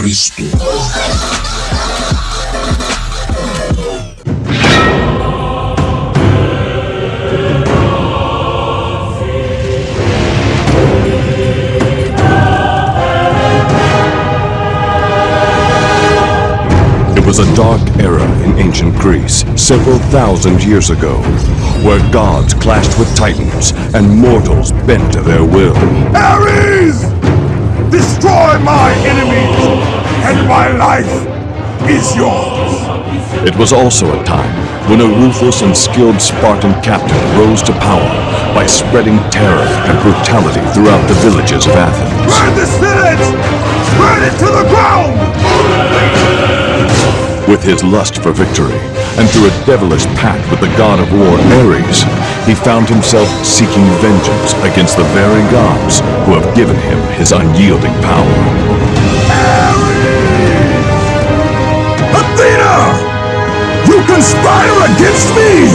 Cristo. It was a dark era in ancient Greece, several thousand years ago, where gods clashed with titans and mortals bent to their will. Ares! Destroy my enemies, and my life is yours. It was also a time when a ruthless and skilled Spartan captain rose to power by spreading terror and brutality throughout the villages of Athens. Burn this village! Burn it to the ground! With his lust for victory, and through a devilish pact with the god of war Ares, he found himself seeking vengeance against the very gods who have given him his unyielding power. Ares! Athena! You conspire against me!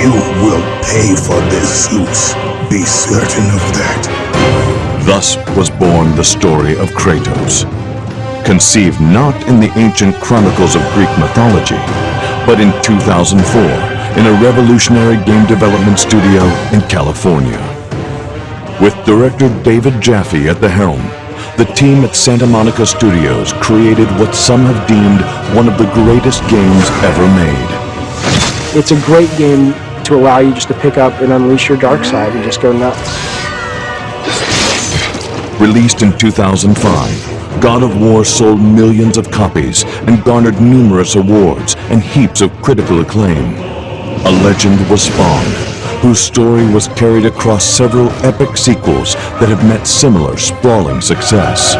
You will pay for this, Zeus. Be certain of that. Thus was born the story of Kratos. Conceived not in the ancient chronicles of Greek mythology, but in 2004 in a revolutionary game development studio in California. With director David Jaffe at the helm, the team at Santa Monica Studios created what some have deemed one of the greatest games ever made. It's a great game to allow you just to pick up and unleash your dark side and just go nuts. Released in 2005, God of War sold millions of copies and garnered numerous awards and heaps of critical acclaim. A legend was spawned, whose story was carried across several epic sequels that have met similar sprawling success.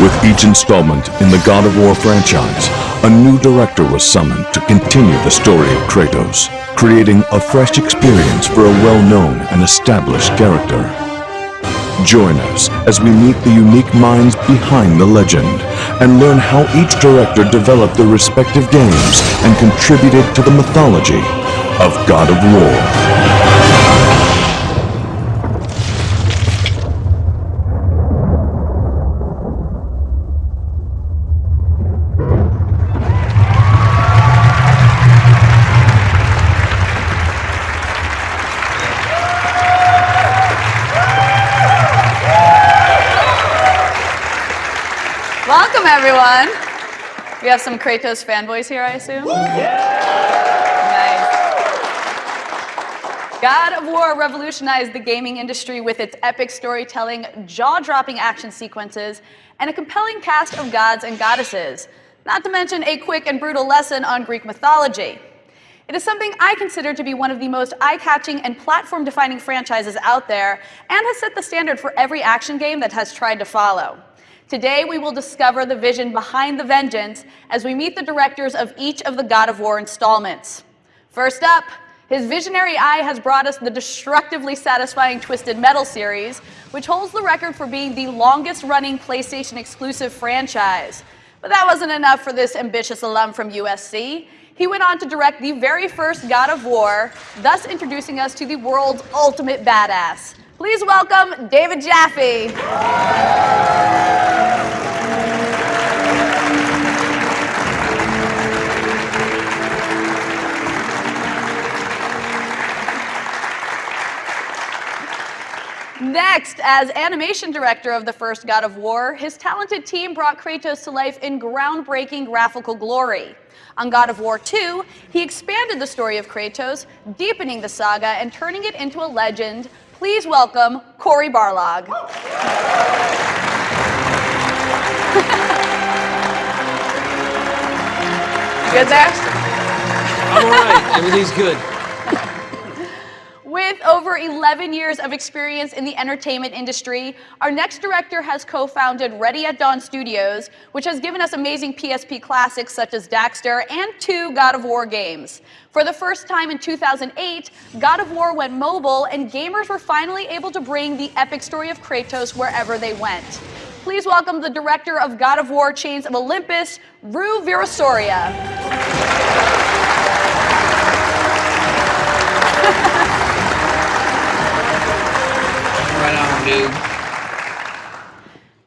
With each installment in the God of War franchise, a new director was summoned to continue the story of Kratos, creating a fresh experience for a well-known and established character. Join us as we meet the unique minds behind the legend and learn how each director developed their respective games and contributed to the mythology of God of War. Everyone. We have some Kratos fanboys here, I assume. Nice. God of War revolutionized the gaming industry with its epic storytelling, jaw-dropping action sequences, and a compelling cast of gods and goddesses, not to mention a quick and brutal lesson on Greek mythology. It is something I consider to be one of the most eye-catching and platform-defining franchises out there, and has set the standard for every action game that has tried to follow. Today, we will discover the vision behind the vengeance as we meet the directors of each of the God of War installments. First up, his visionary eye has brought us the destructively satisfying Twisted Metal series, which holds the record for being the longest running PlayStation exclusive franchise. But that wasn't enough for this ambitious alum from USC. He went on to direct the very first God of War, thus introducing us to the world's ultimate badass. Please welcome David Jaffe. Next, as animation director of the first God of War, his talented team brought Kratos to life in groundbreaking graphical glory. On God of War 2, he expanded the story of Kratos, deepening the saga and turning it into a legend. Please welcome Cory Barlog. Good there? I'm all right. Everything's good. With over 11 years of experience in the entertainment industry, our next director has co-founded Ready at Dawn Studios, which has given us amazing PSP classics such as Daxter and two God of War games. For the first time in 2008, God of War went mobile and gamers were finally able to bring the epic story of Kratos wherever they went. Please welcome the director of God of War Chains of Olympus, Ru Weerasuriya.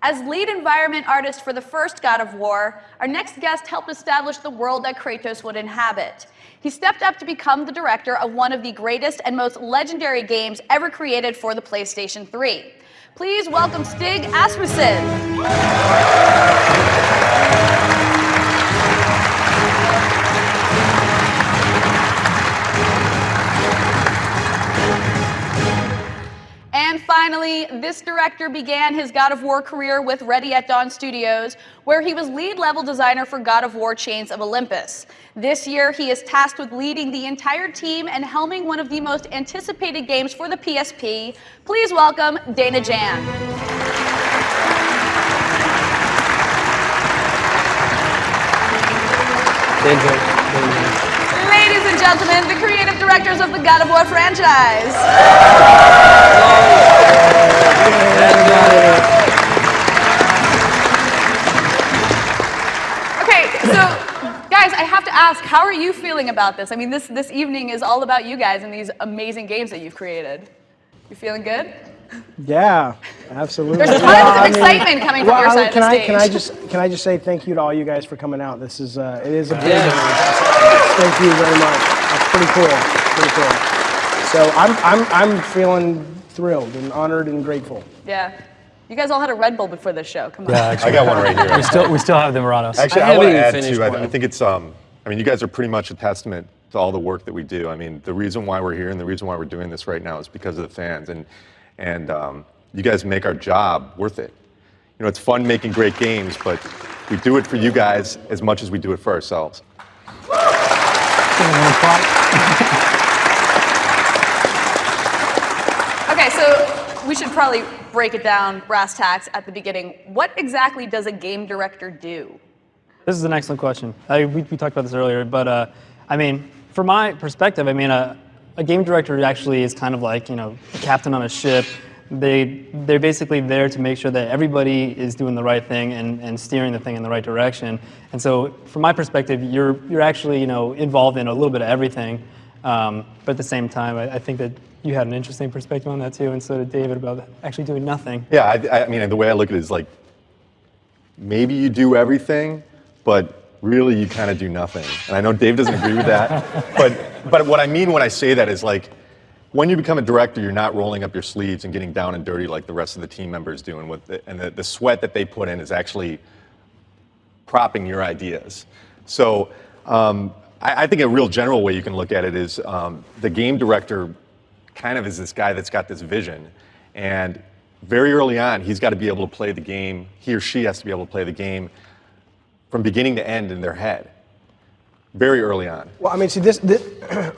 As lead environment artist for the first God of War, our next guest helped establish the world that Kratos would inhabit. He stepped up to become the director of one of the greatest and most legendary games ever created for the PlayStation 3. Please welcome Stig Asmussen. And finally, this director began his God of War career with Ready at Dawn Studios, where he was lead level designer for God of War Chains of Olympus. This year, he is tasked with leading the entire team and helming one of the most anticipated games for the PSP. Please welcome Dana Jan. Danger. And gentlemen, the creative directors of the God of War franchise. Okay, so guys, I have to ask, how are you feeling about this? I mean, this this evening is all about you guys and these amazing games that you've created. You feeling good? Yeah, absolutely. There's tons Yeah, of I mean- excitement coming from your I- side of the I stage. can I just can I just say thank you to all you guys for coming out. This is uh, it is a big. Yeah. Thank you very much. That's pretty cool. Pretty cool. So I'm I'm I'm feeling thrilled and honored and grateful. Yeah. You guys all had a Red Bull before this show. Come on. Yeah, actually, I got one right here. we still we still have the Muranos. Actually, I I, want to add finished too. I. I think it's. Um, I mean, you guys are pretty much a testament to all the work that we do. I mean, the reason why we're here and the reason why we're doing this right now is because of the fans, and and um, you guys make our job worth it. You know, it's fun making great games, but we do it for you guys as much as we do it for ourselves. Okay, so we should probably break it down brass tacks at the beginning. What exactly does a game director do? This is an excellent question. I, we, we talked about this earlier, but uh, I mean, from my perspective, I mean, a, a game director actually is kind of like you know a captain on a ship. They they're basically there to make sure that everybody is doing the right thing and, and steering the thing in the right direction. And so, from my perspective, you're you're actually you know involved in a little bit of everything. Um, but at the same time, I, I think that you had an interesting perspective on that too, and so did David about actually doing nothing. Yeah, I, I mean, the way I look at it is like maybe you do everything, but really you kind of do nothing. And I know Dave doesn't agree with that, but but what I mean when I say that is like when you become a director, you're not rolling up your sleeves and getting down and dirty like the rest of the team members do, and what the, and the, the sweat that they put in is actually propping your ideas. So um, I, I think a real general way you can look at it is um, the game director kind of is this guy that's got this vision. And very early on, he's got to be able to play the game. He or she has to be able to play the game from beginning to end in their head. Very early on. Well, I mean, see this. this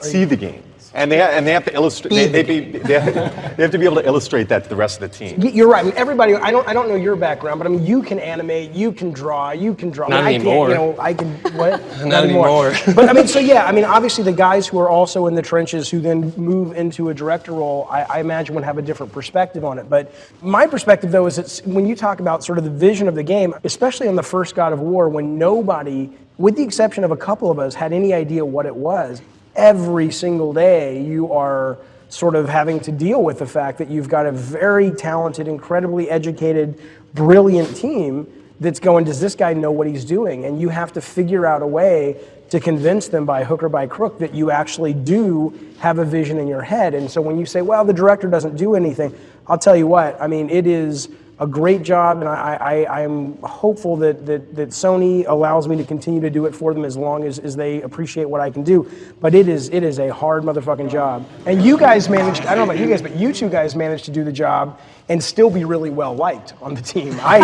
See the game. And they, and they have to illustrate, they, they, be, they, have, they have to be able to illustrate that to the rest of the team. You're right. I mean, everybody. I don't. I don't know your background, but I mean, you can animate. You can draw. You can draw. Not I, mean, anymore. I can't. You know, I can. What? Not anymore. but I mean, so yeah. I mean, obviously, the guys who are also in the trenches who then move into a director role, I, I imagine would have a different perspective on it. But my perspective, though, is it's when you talk about sort of the vision of the game, especially on the first God of War, when nobody, with the exception of a couple of us, had any idea what it was. Every single day, you are sort of having to deal with the fact that you've got a very talented, incredibly educated, brilliant team that's going, does this guy know what he's doing? And you have to figure out a way to convince them by hook or by crook that you actually do have a vision in your head. And so when you say, well, the director doesn't do anything, I'll tell you what, I mean, it is a great job, and I, I, I'm hopeful that, that, that Sony allows me to continue to do it for them as long as, as they appreciate what I can do. But it is, it is a hard motherfucking job. And you guys managed, I don't know about you guys, but you two guys managed to do the job and still be really well liked on the team. I,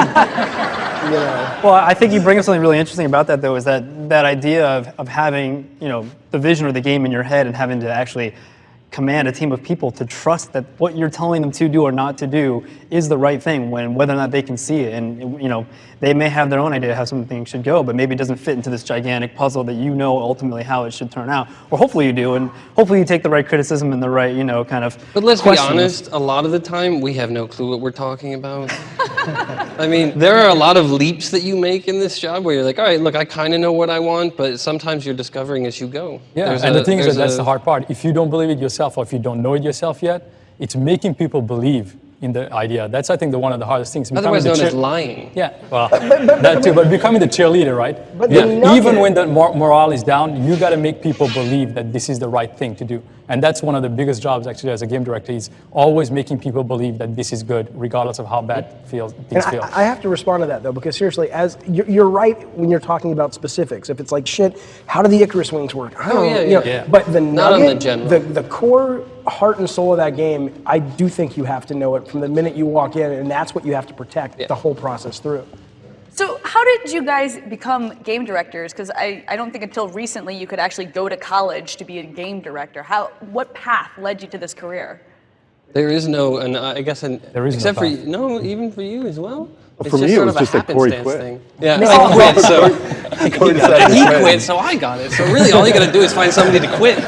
you know. Well, I think you bring up something really interesting about that, though, is that that idea of, of having you know the vision of the game in your head and having to actually command a team of people to trust that what you're telling them to do or not to do is the right thing when whether or not they can see it and you know they may have their own idea how something should go but maybe it doesn't fit into this gigantic puzzle that you know ultimately how it should turn out or hopefully you do and hopefully you take the right criticism and the right you know kind of But let's be honest, a lot of the time we have no clue what we're talking about. I mean, there are a lot of leaps that you make in this job where you're like, all right, look, I kind of know what I want, but sometimes you're discovering as you go. Yeah, There's and a- the thing is that that's a- the hard part. If you don't believe it yourself or if you don't know it yourself yet, it's making people believe in the idea. That's, I think, the one of the hardest things. becoming Otherwise the known cheer- as lying. Yeah, well, that too, but becoming the cheerleader, right? But Yeah. Even when the mor- morale is down, you got to make people believe that this is the right thing to do. And that's one of the biggest jobs, actually, as a game director, is always making people believe that this is good, regardless of how bad feels, things And feel. I, I have to respond to that though, because seriously, as you're, you're right when you're talking about specifics. If it's like shit, how do the Icarus wings work? I don't Oh, know. yeah, you know, yeah. Yeah. But the Not on the general. the, the core heart and soul of that game, I do think you have to know it from the minute you walk in, and that's what you have to protect Yeah. the whole process through. So, how did you guys become game directors? Because I, I don't think until recently you could actually go to college to be a game director. How, what path led you to this career? There is no, and uh, I guess, an, There is no except for you, no, even for you as well. It's for me, just it sort was of just a that Cory happenstance quit. thing. Yeah, No. I quit, so Cory decided to he quit. quit, so I got it. So really, all you got to do is find somebody to quit.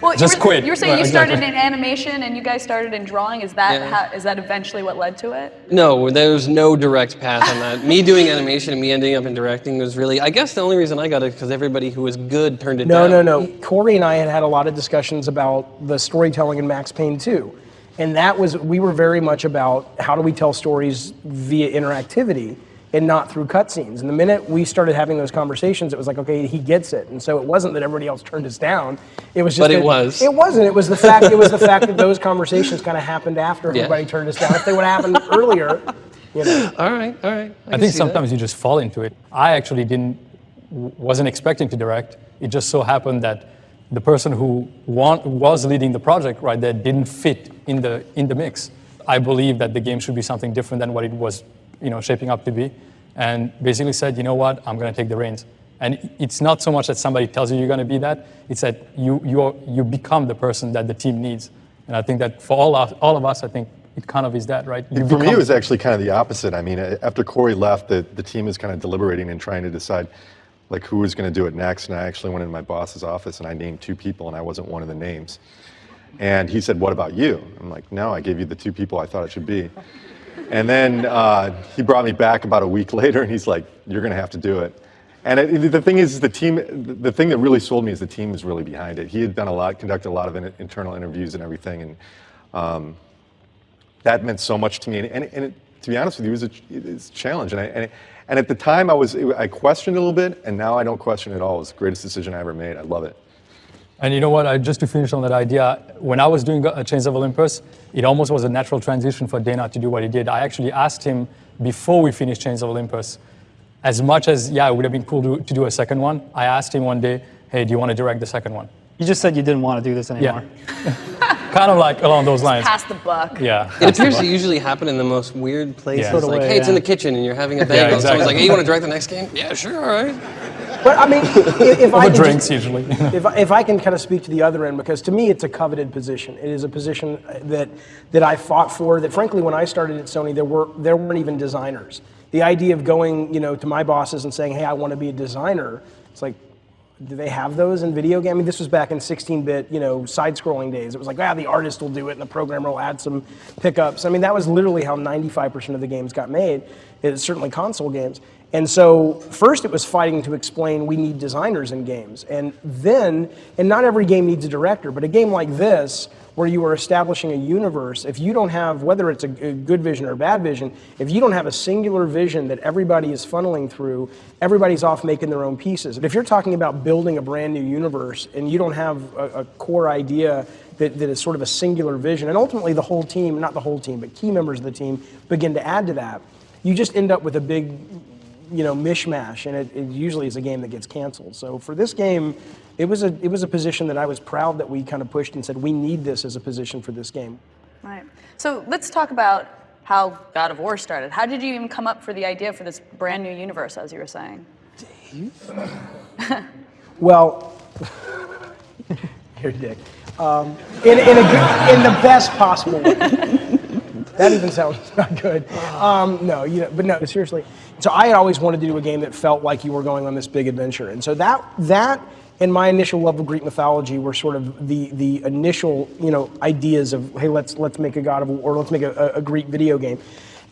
Well, Just you were, quit. You were saying Right, you started exactly. in animation and you guys started in drawing. Is that Yeah. how, is that eventually what led to it? No, there was no direct path on that. me doing animation and me ending up in directing was really, I guess the only reason I got it because everybody who was good turned it No, down. no, no. Cory and I had had a lot of discussions about the storytelling in Max Payne 2. And that was, we were very much about how do we tell stories via interactivity and not through cutscenes. And the minute we started having those conversations, it was like, okay, he gets it. And so it wasn't that everybody else turned us down. It was just But it was. It wasn't. It was the fact. It was the fact that those conversations kind of happened after Yeah. everybody turned us down. If they would have happened earlier, you know. All right, all right. I can think see that. sometimes you just fall into it. I actually didn't, wasn't expecting to direct. It just so happened that the person who want, was leading the project right there didn't fit in the in the mix. I believe that the game should be something different than what it was, you know, shaping up to be, and basically said, you know what, I'm going to take the reins. And it's not so much that somebody tells you you're going to be that; it's that you you are, you become the person that the team needs. And I think that for all of, all of us, I think it kind of is that, right? You For me, it was actually kind of the opposite. I mean, after Cory left, the, the team is kind of deliberating and trying to decide like who was going to do it next. And I actually went into my boss's office and I named two people, and I wasn't one of the names. And he said, "What about you?" I'm like, "No, I gave you the two people I thought it should be." And then uh, he brought me back about a week later, and he's like, "You're going to have to do it." And it, the thing is, the team. The thing that really sold me is the team was really behind it. He had done a lot, conducted a lot of in, internal interviews and everything, and um, that meant so much to me. And, and, and it, to be honest with you, it was a, a challenge. And, I, and, it, and at the time, I was I questioned a little bit, and now I don't question at all. It was the greatest decision I ever made. I love it. And you know what? I, just to finish on that idea, when I was doing uh, Chains of Olympus, it almost was a natural transition for Dana to do what he did. I actually asked him before we finished Chains of Olympus, as much as yeah, it would have been cool to, to do a second one. I asked him one day, "Hey, do you want to direct the second one?" You just said you didn't want to do this anymore. Yeah. kind of like along those lines. Pass the buck. Yeah. It appears to usually happen in the most weird places. Yeah. Sort of like, way, hey, it's in the kitchen and you're having a bagel. and Someone's exactly. like, hey, you want to direct the next game? Yeah, sure, all right. But I mean, if, if I drinks just- usually. if, if I can kind of speak to the other end, because to me it's a coveted position. It is a position that that I fought for. That frankly, when I started at Sony, there were there weren't even designers. The idea of going, you know, to my bosses and saying, "Hey, I want to be a designer," it's like, do they have those in video game? I mean, this was back in 16-bit, you know, side-scrolling days. It was like, ah, the artist will do it, and the programmer will add some pickups. I mean, that was literally how 95% of the games got made. It's certainly console games. And so first it was fighting to explain we need designers in games. And then, and not every game needs a director, but a game like this, where you are establishing a universe, if you don't have, whether it's a, good vision or a bad vision, if you don't have a singular vision that everybody is funneling through, everybody's off making their own pieces. But if you're talking about building a brand new universe and you don't have a, a core idea that, that is sort of a singular vision, and ultimately the whole team, not the whole team, but key members of the team begin to add to that, you just end up with a big you know, mishmash, and it, it usually is a game that gets canceled. So for this game, it was a it was a position that I was proud that we kind of pushed and said we need this as a position for this game. Right. So let's talk about how God of War started. How did you even come up for the idea for this brand new universe, as you were saying? Dave? Well, here, Dick. Um, in, in, a in the best possible way. That even sounds not good. Um, no, you know, but no, seriously. So I had always wanted to do a game that felt like you were going on this big adventure, and so that that and my initial love of Greek mythology were sort of the the initial you know ideas of hey let's let's make a God of War or let's make a, a Greek video game,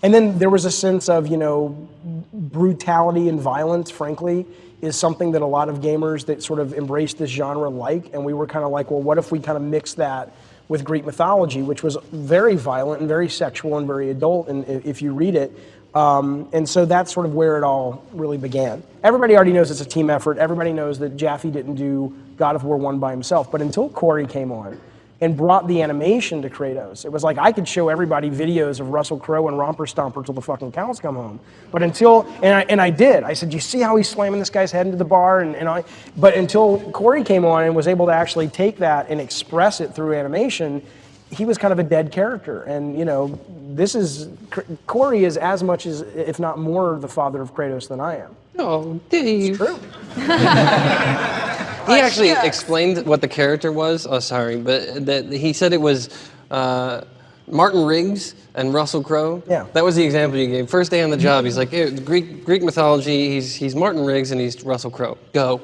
and then there was a sense of you know brutality and violence, frankly, is something that a lot of gamers that sort of embrace this genre like. And we were kind of like, well, what if we kind of mix that with Greek mythology, which was very violent and very sexual and very adult, and if you read it. Um, and so that's sort of where it all really began. Everybody already knows it's a team effort. Everybody knows that Jaffe didn't do God of War 1 by himself. But until Cory came on and brought the animation to Kratos, it was like I could show everybody videos of Russell Crowe and Romper Stomper till the fucking cows come home. But until, and I, and I did, I said, you see how he's slamming this guy's head into the bar? And, and I, but until Cory came on and was able to actually take that and express it through animation, he was kind of a dead character. And, you know, this is, Cory is as much as, if not more, the father of Kratos than I am. Oh, Dave. True. He actually explained what the character was. Oh, sorry, but that he said it was uh, Martin Riggs and Russell Crowe. Yeah. That was the example you gave. First day on the job, he's like, "Hey, Greek Greek mythology. He's he's Martin Riggs and he's Russell Crowe. Go.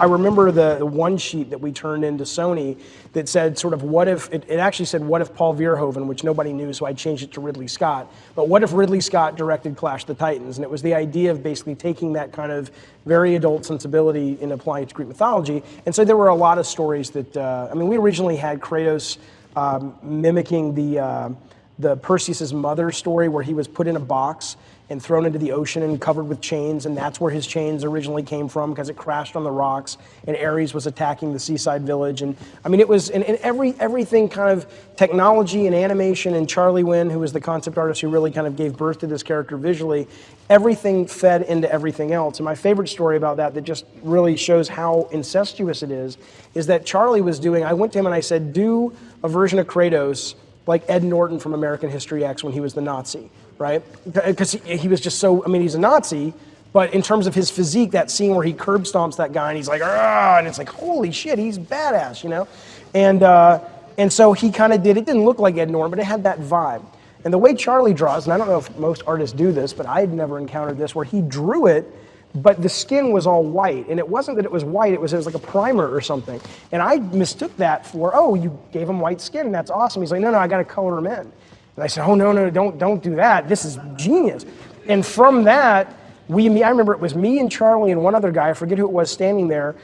I remember the, the one sheet that we turned into Sony that said sort of what if, it, it actually said what if Paul Verhoeven, which nobody knew, so I changed it to Ridley Scott. But what if Ridley Scott directed Clash the Titans? And it was the idea of basically taking that kind of very adult sensibility and applying it to Greek mythology. And so there were a lot of stories that, uh, I mean, we originally had Kratos um, mimicking the, uh, the Perseus's mother story where he was put in a box and thrown into the ocean and covered with chains, and that's where his chains originally came from because it crashed on the rocks, and Ares was attacking the seaside village, and I mean it was, and, and every everything kind of technology and animation, and Charlie Wen, who was the concept artist who really kind of gave birth to this character visually, everything fed into everything else. And my favorite story about that that just really shows how incestuous it is, is that Charlie was doing. I went to him and I said, do a version of Kratos like Ed Norton from American History X when he was the Nazi, right? Because he, was just so, I mean, he's a Nazi, but in terms of his physique, that scene where he curb stomps that guy and he's like, ah, and it's like, holy shit, he's badass, you know? And, uh, and so he kind of did, it didn't look like Ed Norton, but it had that vibe. And the way Charlie draws, and I don't know if most artists do this, but I had never encountered this, where he drew it but the skin was all white. And it wasn't that it was white, it was, it was like a primer or something. And I mistook that for, oh, you gave him white skin, and that's awesome. He's like, no, no, I gotta color him in. And I said, oh, no, no, don't, don't do that. This is genius. And from that, we, I remember it was me and Charlie and one other guy, I forget who it was, standing there.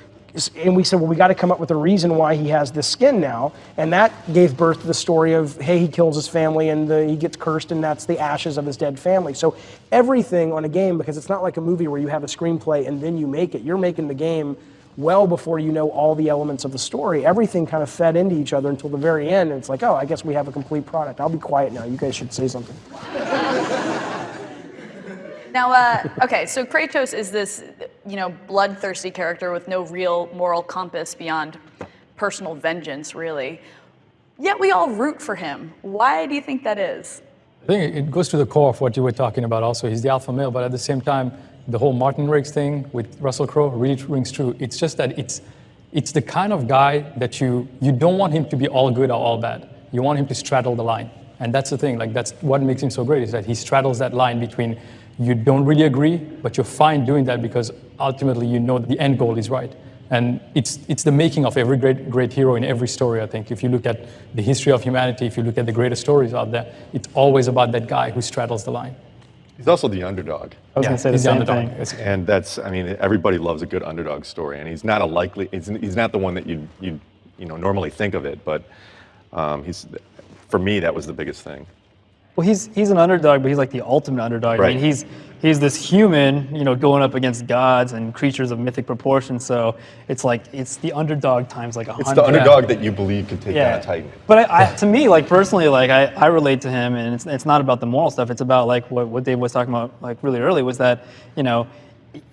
And we said, well, we got to come up with a reason why he has this skin now. And that gave birth to the story of, hey, he kills his family and the, he gets cursed, and that's the ashes of his dead family. So everything on a game, because it's not like a movie where you have a screenplay and then you make it. You're making the game well before you know all the elements of the story. Everything kind of fed into each other until the very end. And it's like, oh, I guess we have a complete product. I'll be quiet now. You guys should say something. Now, uh, okay, so Kratos is this, you know, bloodthirsty character with no real moral compass beyond personal vengeance, really. Yet we all root for him. Why do you think that is? I think it goes to the core of what you were talking about also. He's the alpha male, but at the same time, the whole Martin Riggs thing with Russell Crowe really rings true. It's just that it's, it's the kind of guy that you, you don't want him to be all good or all bad. You want him to straddle the line. And that's the thing, like that's what makes him so great is that he straddles that line between you don't really agree, but you're fine doing that because ultimately you know the end goal is right. And it's, it's the making of every great, great hero in every story, I think. If you look at the history of humanity, if you look at the greatest stories out there, it's always about that guy who straddles the line. He's also the underdog. I was gonna say the He's the same underdog. thing. And that's, I mean, everybody loves a good underdog story, and he's not a likely, he's, he's not the one that you you you know normally think of it, but um, he's, for me, that was the biggest thing. Well, he's he's an underdog, but he's like the ultimate underdog. I Right. mean, he's he's this human, you know, going up against gods and creatures of mythic proportions. So it's like it's the underdog times like a hundred. It's the underdog that you believe could take down a Titan. But I, I, to me, like personally, like I, I relate to him, and it's, it's not about the moral stuff. It's about like what, what Dave was talking about, like really early, was that you know,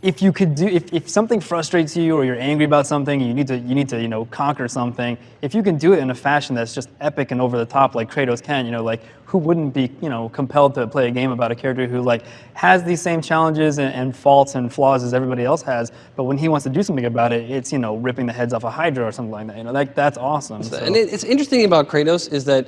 if you could do, if, if something frustrates you or you're angry about something, you need to you need to you know conquer something. If you can do it in a fashion that's just epic and over the top, like Kratos can, you know, like who wouldn't be you know compelled to play a game about a character who like has these same challenges and, and faults and flaws as everybody else has, but when he wants to do something about it, it's you know ripping the heads off a Hydra or something like that. You know, like that's awesome. So- And it's interesting about Kratos is that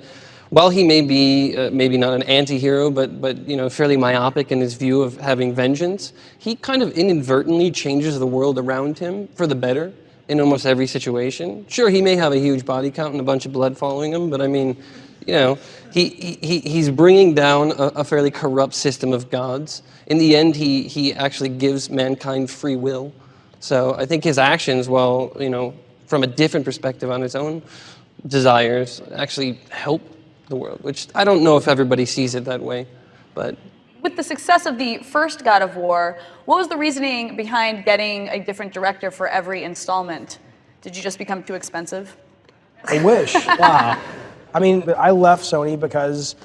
while he may be uh, maybe not an anti-hero, but but you know fairly myopic in his view of having vengeance, he kind of inadvertently changes the world around him for the better in almost every situation. Sure, he may have a huge body count and a bunch of blood following him, but I mean, you know, he, he he's bringing down a, a fairly corrupt system of gods. In the end, he he actually gives mankind free will. So I think his actions, while you know from a different perspective on his own desires, actually help the world, which I don't know if everybody sees it that way, but With the success of the first God of War, what was the reasoning behind getting a different director for every installment? Did you just become too expensive? I wish. wow. I mean, I left Sony because,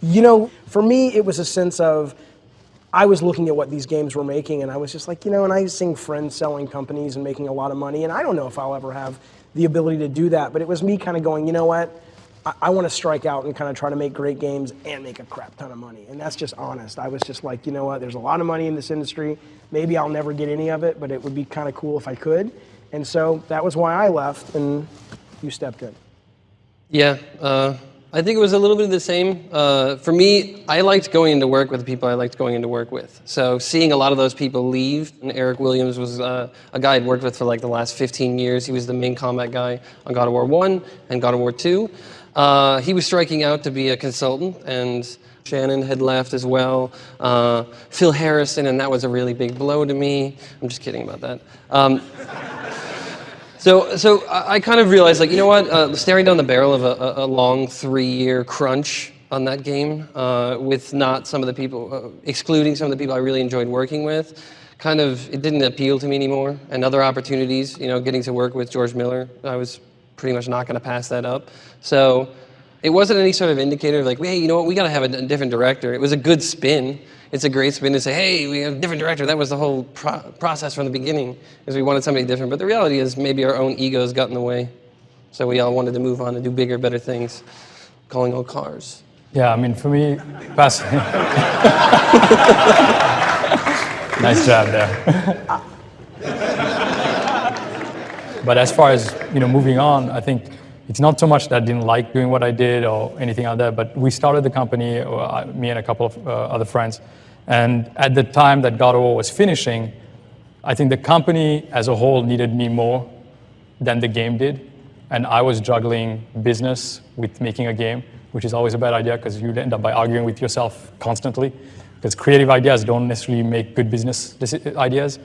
you know, for me, it was a sense of I was looking at what these games were making, and I was just like, you know, and I sing friends selling companies and making a lot of money, and I don't know if I'll ever have the ability to do that. But it was me kind of going, you know what? I, I want to strike out and kind of try to make great games and make a crap ton of money. And that's just honest. I was just like, you know what? There's a lot of money in this industry. Maybe I'll never get any of it, but it would be kind of cool if I could. And so that was why I left, and you stepped in. Yeah, uh, I think it was a little bit of the same. Uh, for me, I liked going into work with the people I liked going into work with. So seeing a lot of those people leave, and Eric Williams was uh, a guy I'd worked with for like the last 15 years. He was the main combat guy on God of War 1 and God of War 2. Uh, he was striking out to be a consultant, and Shannon had left as well. Uh, Phil Harrison, and that was a really big blow to me. I'm just kidding about that. Um, so, so I kind of realized, like, you know what? Uh, staring down the barrel of a, a- a long three-year crunch on that game, uh, with not some of the people, uh, excluding some of the people I really enjoyed working with, kind of it didn't appeal to me anymore. And other opportunities, you know, getting to work with George Miller, I was pretty much not going to pass that up. So it wasn't any sort of indicator of like, hey, you know what? We got to have a different director. It was a good spin. It's a great spin to say, hey, we have a different director. That was the whole pro- process from the beginning, is we wanted somebody different. But the reality is, maybe our own egos got in the way, so we all wanted to move on and do bigger, better things, calling all cars. Yeah, I mean, for me, pass. nice job there. but as far as you know, moving on, I think it's not so much that I didn't like doing what I did or anything like that. But we started the company, I- me and a couple of uh, other friends, and at the time that God of War was finishing, I think the company as a whole needed me more than the game did. And I was juggling business with making a game, which is always a bad idea because you end up by arguing with yourself constantly. Because creative ideas don't necessarily make good business ideas.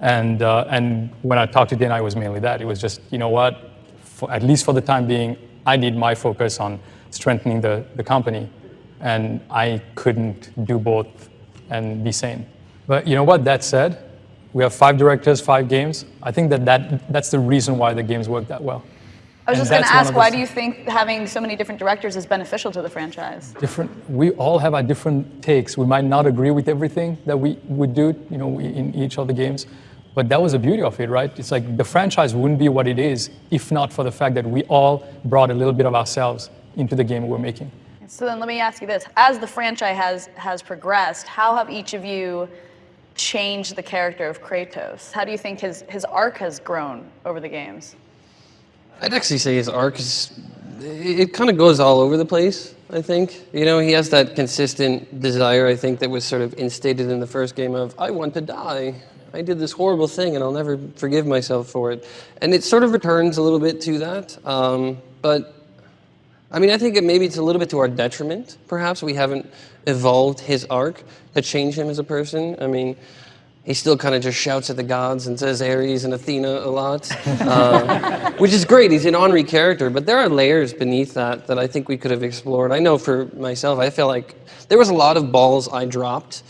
And, uh, and when I talked to Dana, it was mainly that. It was just, you know what, for, at least for the time being, I need my focus on strengthening the, the company. And I couldn't do both and be sane. But you know what, that said, we have five directors, five games. I think that, that that's the reason why the games work that well. I was And just going to ask, why do you think having so many different directors is beneficial to the franchise? Different, we all have our different takes. We might not agree with everything that we would do, you know, in each of the games, but that was the beauty of it, right? It's like the franchise wouldn't be what it is if not for the fact that we all brought a little bit of ourselves into the game we're making. So then let me ask you this. As the franchise has, has progressed, how have each of you changed the character of Kratos? How do you think his, his arc has grown over the games? I'd actually say his arc is, it, it kind of goes all over the place, I think. You know, he has that consistent desire, I think, that was sort of instated in the first game of, I want to die. I did this horrible thing and I'll never forgive myself for it. And it sort of returns a little bit to that. Um, but I mean, I think it maybe it's a little bit to our detriment, perhaps. We haven't evolved his arc to change him as a person. I mean, he still kind of just shouts at the gods and says Ares and Athena a lot, uh, which is great. He's an honorary character, but there are layers beneath that that I think we could have explored. I know for myself, I feel like there was a lot of balls I dropped.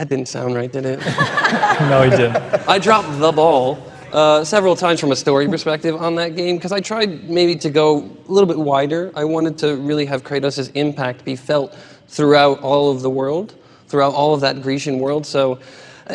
That didn't sound right, did it? No, he didn't. I dropped the ball uh, several times from a story perspective on that game because I tried maybe to go a little bit wider. I wanted to really have Kratos' impact be felt throughout all of the world, throughout all of that Grecian world. So uh,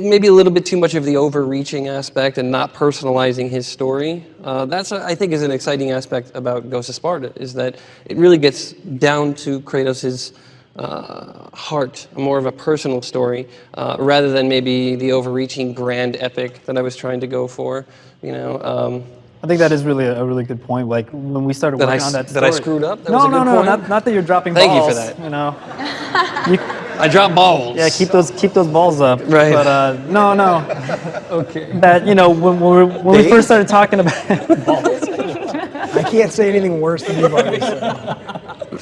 maybe a little bit too much of the overreaching aspect and not personalizing his story. Uh, that's, I think, is an exciting aspect about Ghost of Sparta, is that it really gets down to Kratos' uh, heart, more of a personal story, uh, rather than maybe the overreaching grand epic that I was trying to go for. You know, um, I think that is really a, a really good point. Like when we started That I working on s- that that I screwed up? That no, was a no, good no, point? not, not that you're dropping Thank you for that. You know, I dropped balls. yeah, keep those keep those balls up. Right. But uh, no, no, Okay. that you know when, when, we, when we first started talking about I can't say anything worse than you've already said.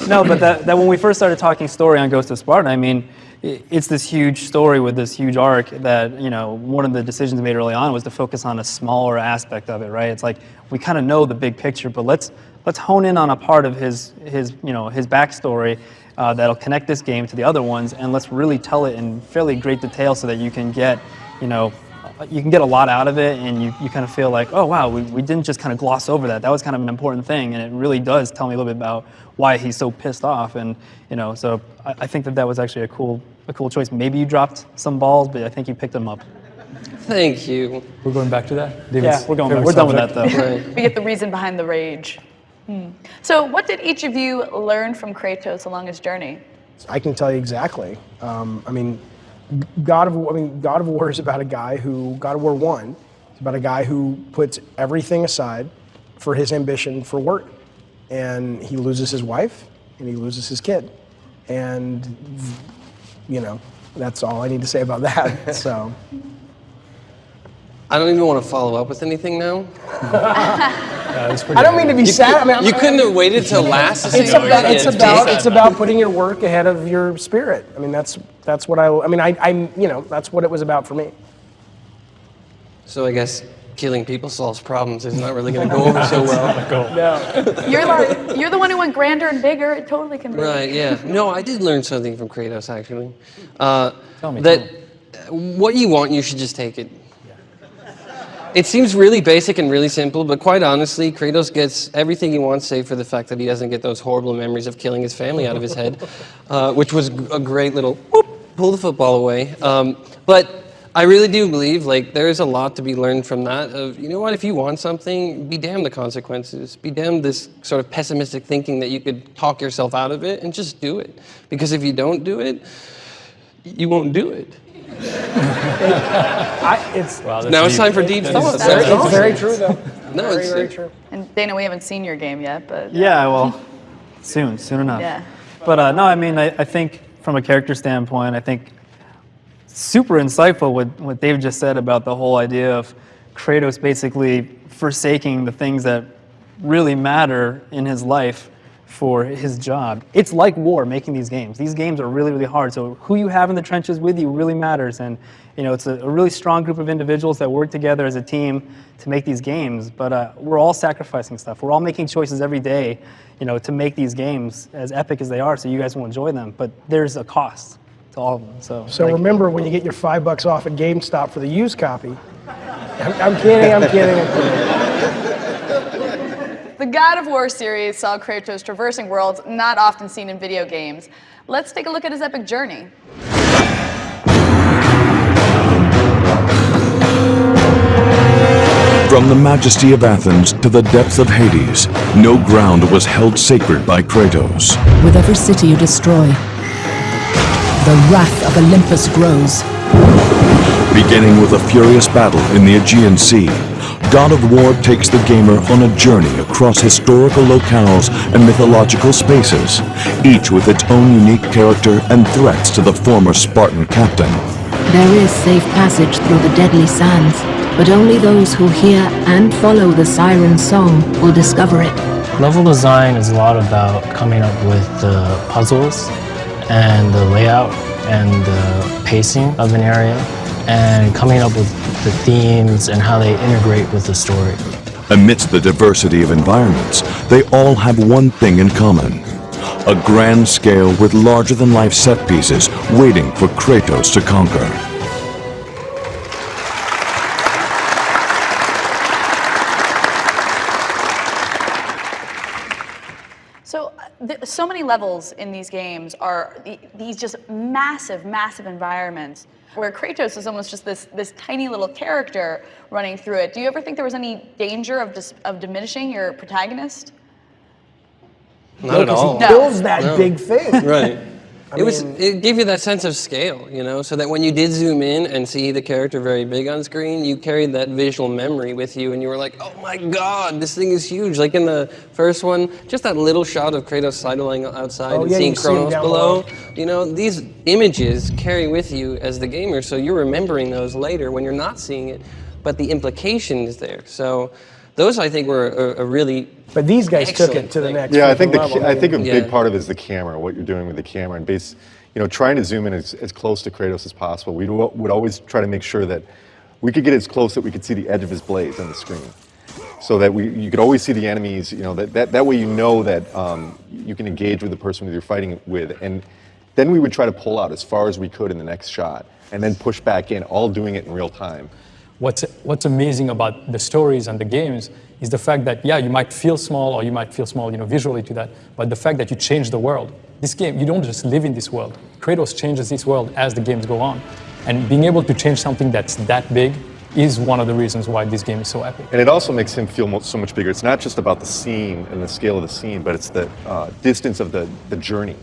No, but that, that when we first started talking story on Ghost of Sparta, I mean, it's this huge story with this huge arc that you know one of the decisions made early on was to focus on a smaller aspect of it, right? It's like we kind of know the big picture, but let's let's hone in on a part of his his you know his backstory uh, that'll connect this game to the other ones, and let's really tell it in fairly great detail so that you can get you know you can get a lot out of it and you, you kind of feel like, oh wow, we, we didn't just kind of gloss over that. That was kind of an important thing and it really does tell me a little bit about why he's so pissed off. And you know, so I, I think that that was actually a cool a cool choice. Maybe you dropped some balls, but I think you picked them up. Thank you. We're going back to that? Yeah, we're going back. We're done with that though. Right. We get the reason behind the rage. Hmm. So, what did each of you learn from Kratos along his journey? I can tell you exactly. Um, I mean, God of War, I mean, God of War is about a guy who God of War One. It's about a guy who puts everything aside for his ambition for work, and he loses his wife and he loses his kid, and you know that's all I need to say about that. So. I don't even want to follow up with anything now. Yeah, I don't mean to be sad. I mean, I'm- You couldn't have waited till last to It's about, gonna it's about deep. it's about putting your work ahead of your spirit. I mean, that's that's what I. I mean, I, I'm you know that's what it was about for me. So I guess killing people solves problems is not really going to go over so well. no. You're the, you're the one who went grander and bigger. It totally can be. Right, yeah. No, I did learn something from Kratos, actually. Uh, Tell me, that what you want, you should just take it. It seems really basic and really simple, but quite honestly, Kratos gets everything he wants, save for the fact that he doesn't get those horrible memories of killing his family out of his head, uh, which was a great little whoop, pull the football away. Um, but I really do believe like there is a lot to be learned from that. Of you know what, if you want something, be damned the consequences. Be damned this sort of pessimistic thinking that you could talk yourself out of it, and just do it. Because if you don't do it, you won't do it. I, it's Wow, that's Now it's time for deep thoughts. very, That's it's very true though. No, very it's- very true. And Dana, we haven't seen your game yet, but Yeah, well, soon, soon enough. Yeah. But uh, no, I mean, I, I think from a character standpoint, I think super insightful what, what Dave just said about the whole idea of Kratos basically forsaking the things that really matter in his life for his job. It's like war making these games. These games are really, really hard. So who you have in the trenches with you really matters. And you know, it's a, a really strong group of individuals that work together as a team to make these games. But uh, we're all sacrificing stuff. We're all making choices every day, you know, to make these games as epic as they are, so you guys will enjoy them. But there's a cost to all of them. So, So like, remember when you get your five bucks off at GameStop for the used copy. I'm, I'm kidding. I'm kidding. I'm kidding. The God of War series saw Kratos traversing worlds not often seen in video games. Let's take a look at his epic journey. From the majesty of Athens to the depths of Hades, no ground was held sacred by Kratos. With every city you destroy, the wrath of Olympus grows. Beginning with a furious battle in the Aegean Sea, God of War takes the gamer on a journey across historical locales and mythological spaces, each with its own unique character and threats to the former Spartan captain. There is safe passage through the deadly sands, but only those who hear and follow the siren song will discover it. Level design is a lot about coming up with the puzzles and the layout and the pacing of an area and coming up with the themes and how they integrate with the story. Amidst the diversity of environments, they all have one thing in common. A grand scale with larger-than-life set pieces waiting for Kratos to conquer. So, so many levels in these games are these just massive, massive environments where Kratos is almost just this this tiny little character running through it. Do you ever think there was any danger of dis- of diminishing your protagonist? Not at all. He No. builds that big thing. Right. It was. It gave you that sense of scale, you know, so that when you did zoom in and see the character very big on screen, you carried that visual memory with you, and you were like, "Oh my God, this thing is huge!" Like in the first one, just that little shot of Kratos sidling outside Oh, and yeah, seeing see Kronos down below. below. You know, these images carry with you as the gamer, so you're remembering those later when you're not seeing it, but the implication is there. So. Those I think were a, a really But these guys took Excellent it to the thing. next. Yeah, I think the, level. ca- I think a Yeah. big part of it is the camera, what you're doing with the camera, and base, you know, trying to zoom in as, as close to Kratos as possible. We would always try to make sure that we could get as close that we could see the edge of his blades on the screen. So that we, you could always see the enemies, you know, that, that, that way you know that um, you can engage with the person that you're fighting with. And then we would try to pull out as far as we could in the next shot and then push back in, all doing it in real time. What's, what's amazing about the stories and the games is the fact that, yeah, you might feel small or you might feel small, you know, visually to that, but the fact that you change the world. This game, you don't just live in this world. Kratos changes this world as the games go on. And being able to change something that's that big is one of the reasons why this game is so epic. And it also makes him feel so much bigger. It's not just about the scene and the scale of the scene, but it's the uh, distance of the, the journey.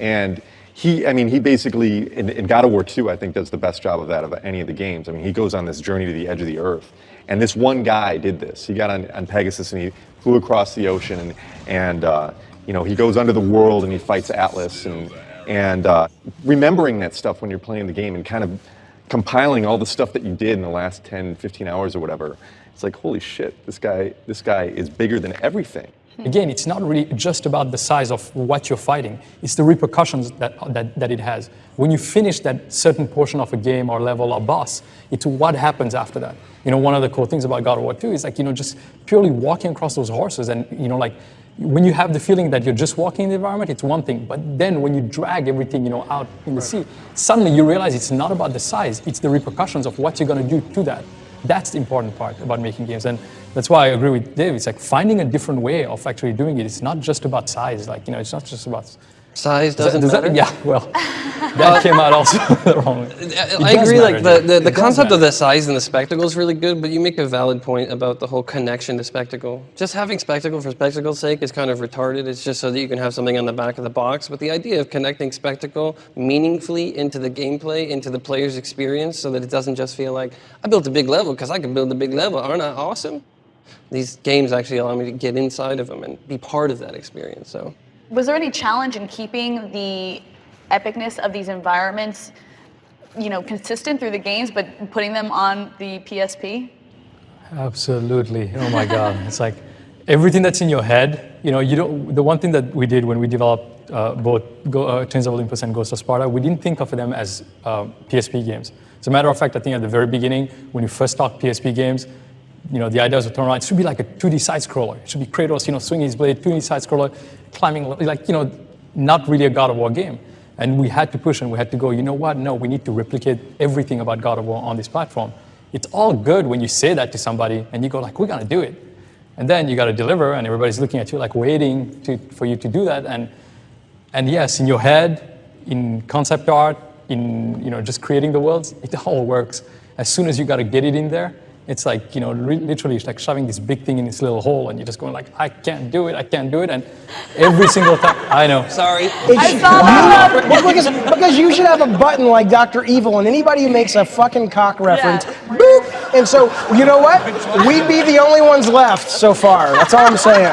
And he, I mean, he basically, in, in, God of War 2, I think does the best job of that of any of the games. I mean, he goes on this journey to the edge of the earth. And this one guy did this. He got on, on Pegasus and he flew across the ocean and, and uh, you know, he goes under the world and he fights Atlas and, and uh, remembering that stuff when you're playing the game and kind of compiling all the stuff that you did in the last 10, 15 hours or whatever. It's like, holy shit, this guy, this guy is bigger than everything. Hmm. Again, it's not really just about the size of what you're fighting. It's the repercussions that, that, that it has. When you finish that certain portion of a game or level or boss, it's what happens after that. You know, one of the cool things about God of War 2 is like, you know, just purely walking across those horses and, you know, like, when you have the feeling that you're just walking in the environment, it's one thing. But then when you drag everything, you know, out in the sea, suddenly you realize it's not about the size, it's the repercussions of what you're going to do to that. That's the important part about making games. And that's why I agree with Dave. It's like finding a different way of actually doing it. It's not just about size. Like, you know, it's not just about size doesn't does matter. That, yeah, well, that came out also the wrong way. I agree. Matter, like the, the, the concept of the size and the spectacle is really good, but you make a valid point about the whole connection to spectacle. Just having spectacle for spectacle's sake is kind of retarded. It's just so that you can have something on the back of the box. But the idea of connecting spectacle meaningfully into the gameplay, into the player's experience, so that it doesn't just feel like I built a big level because I can build a big level. Aren't I awesome? These games actually allow me to get inside of them and be part of that experience. So. Was there any challenge in keeping the epicness of these environments, you know, consistent through the games, but putting them on the PSP? Absolutely. Oh my God. it's like everything that's in your head, you know, you don't, the one thing that we did when we developed uh, both Go, uh, Chains of Olympus and Ghost of Sparta, we didn't think of them as uh, PSP games. As a matter of fact, I think at the very beginning, when you first talked PSP games, you know, the idea to turn around, it should be like a 2D side scroller. It should be Kratos, you know, swinging his blade, 2D side scroller, climbing, like, you know, not really a God of War game. And we had to push and we had to go, you know what? No, we need to replicate everything about God of War on this platform. It's all good when you say that to somebody and you go like, we're gonna do it. And then you gotta deliver and everybody's looking at you like waiting to, for you to do that. And, and yes, in your head, in concept art, in you know, just creating the worlds, it all works. As soon as you gotta get it in there, it's like, you know, literally it's like shoving this big thing in this little hole and you're just going like, I can't do it, I can't do it. And every single time, I know. Sorry. I saw that. Because, because you should have a button like Dr. Evil and anybody who makes a fucking cock reference, Yeah. boop. And so, you know what? We'd be the only ones left so far. That's all I'm saying.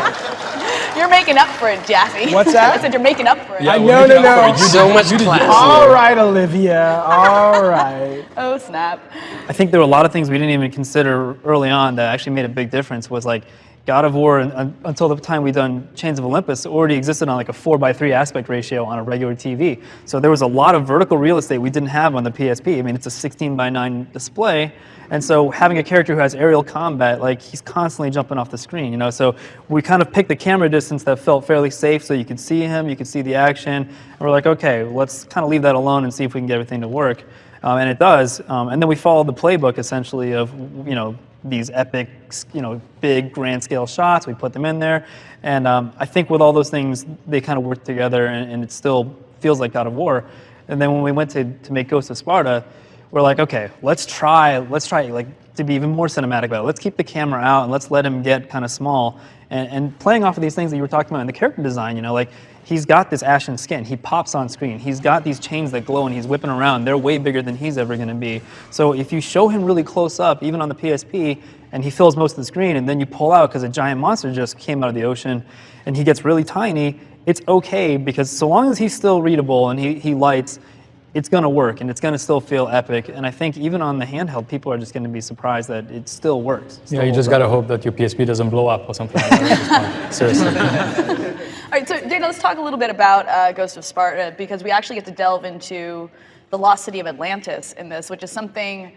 You're making up for it, Jaffe. What's that? I said you're making up for it. Yeah, I know, no, no. it. You So did- much class. All right, Olivia. All right. Oh, snap. I think there were a lot of things we didn't even consider early on that actually made a big difference. Was like God of War, un- until the time we done Chains of Olympus, already existed on like a four by three aspect ratio on a regular TV. So there was a lot of vertical real estate we didn't have on the PSP. I mean, it's a 16 by 9 display, and so having a character who has aerial combat, like he's constantly jumping off the screen, you know. So we kind of picked the camera distance that felt fairly safe, so you could see him, you could see the action, and we're like, okay, let's kind of leave that alone and see if we can get everything to work. Um, and it does. Um, and then we followed the playbook essentially of, you know, these epic, you know, big grand scale shots. We put them in there. And um, I think with all those things, they kind of work together and, and it still feels like God of War. And then when we went to, to make Ghost of Sparta, we're like, okay, let's try, let's try like to be even more cinematic about it. Let's keep the camera out and let's let him get kind of small. And, and playing off of these things that you were talking about in the character design, you know, like he's got this ashen skin. He pops on screen. He's got these chains that glow and he's whipping around. They're way bigger than he's ever going to be. So if you show him really close up, even on the PSP, and he fills most of the screen, and then you pull out because a giant monster just came out of the ocean and he gets really tiny, it's okay because so long as he's still readable and he, he lights, it's going to work and it's going to still feel epic. And I think even on the handheld, people are just going to be surprised that it still works. It still Yeah, you just gotta hope that your PSP doesn't blow up or something like that. Seriously. All right, so Dana, let's talk a little bit about uh, Ghost of Sparta because we actually get to delve into the lost city of Atlantis in this, which is something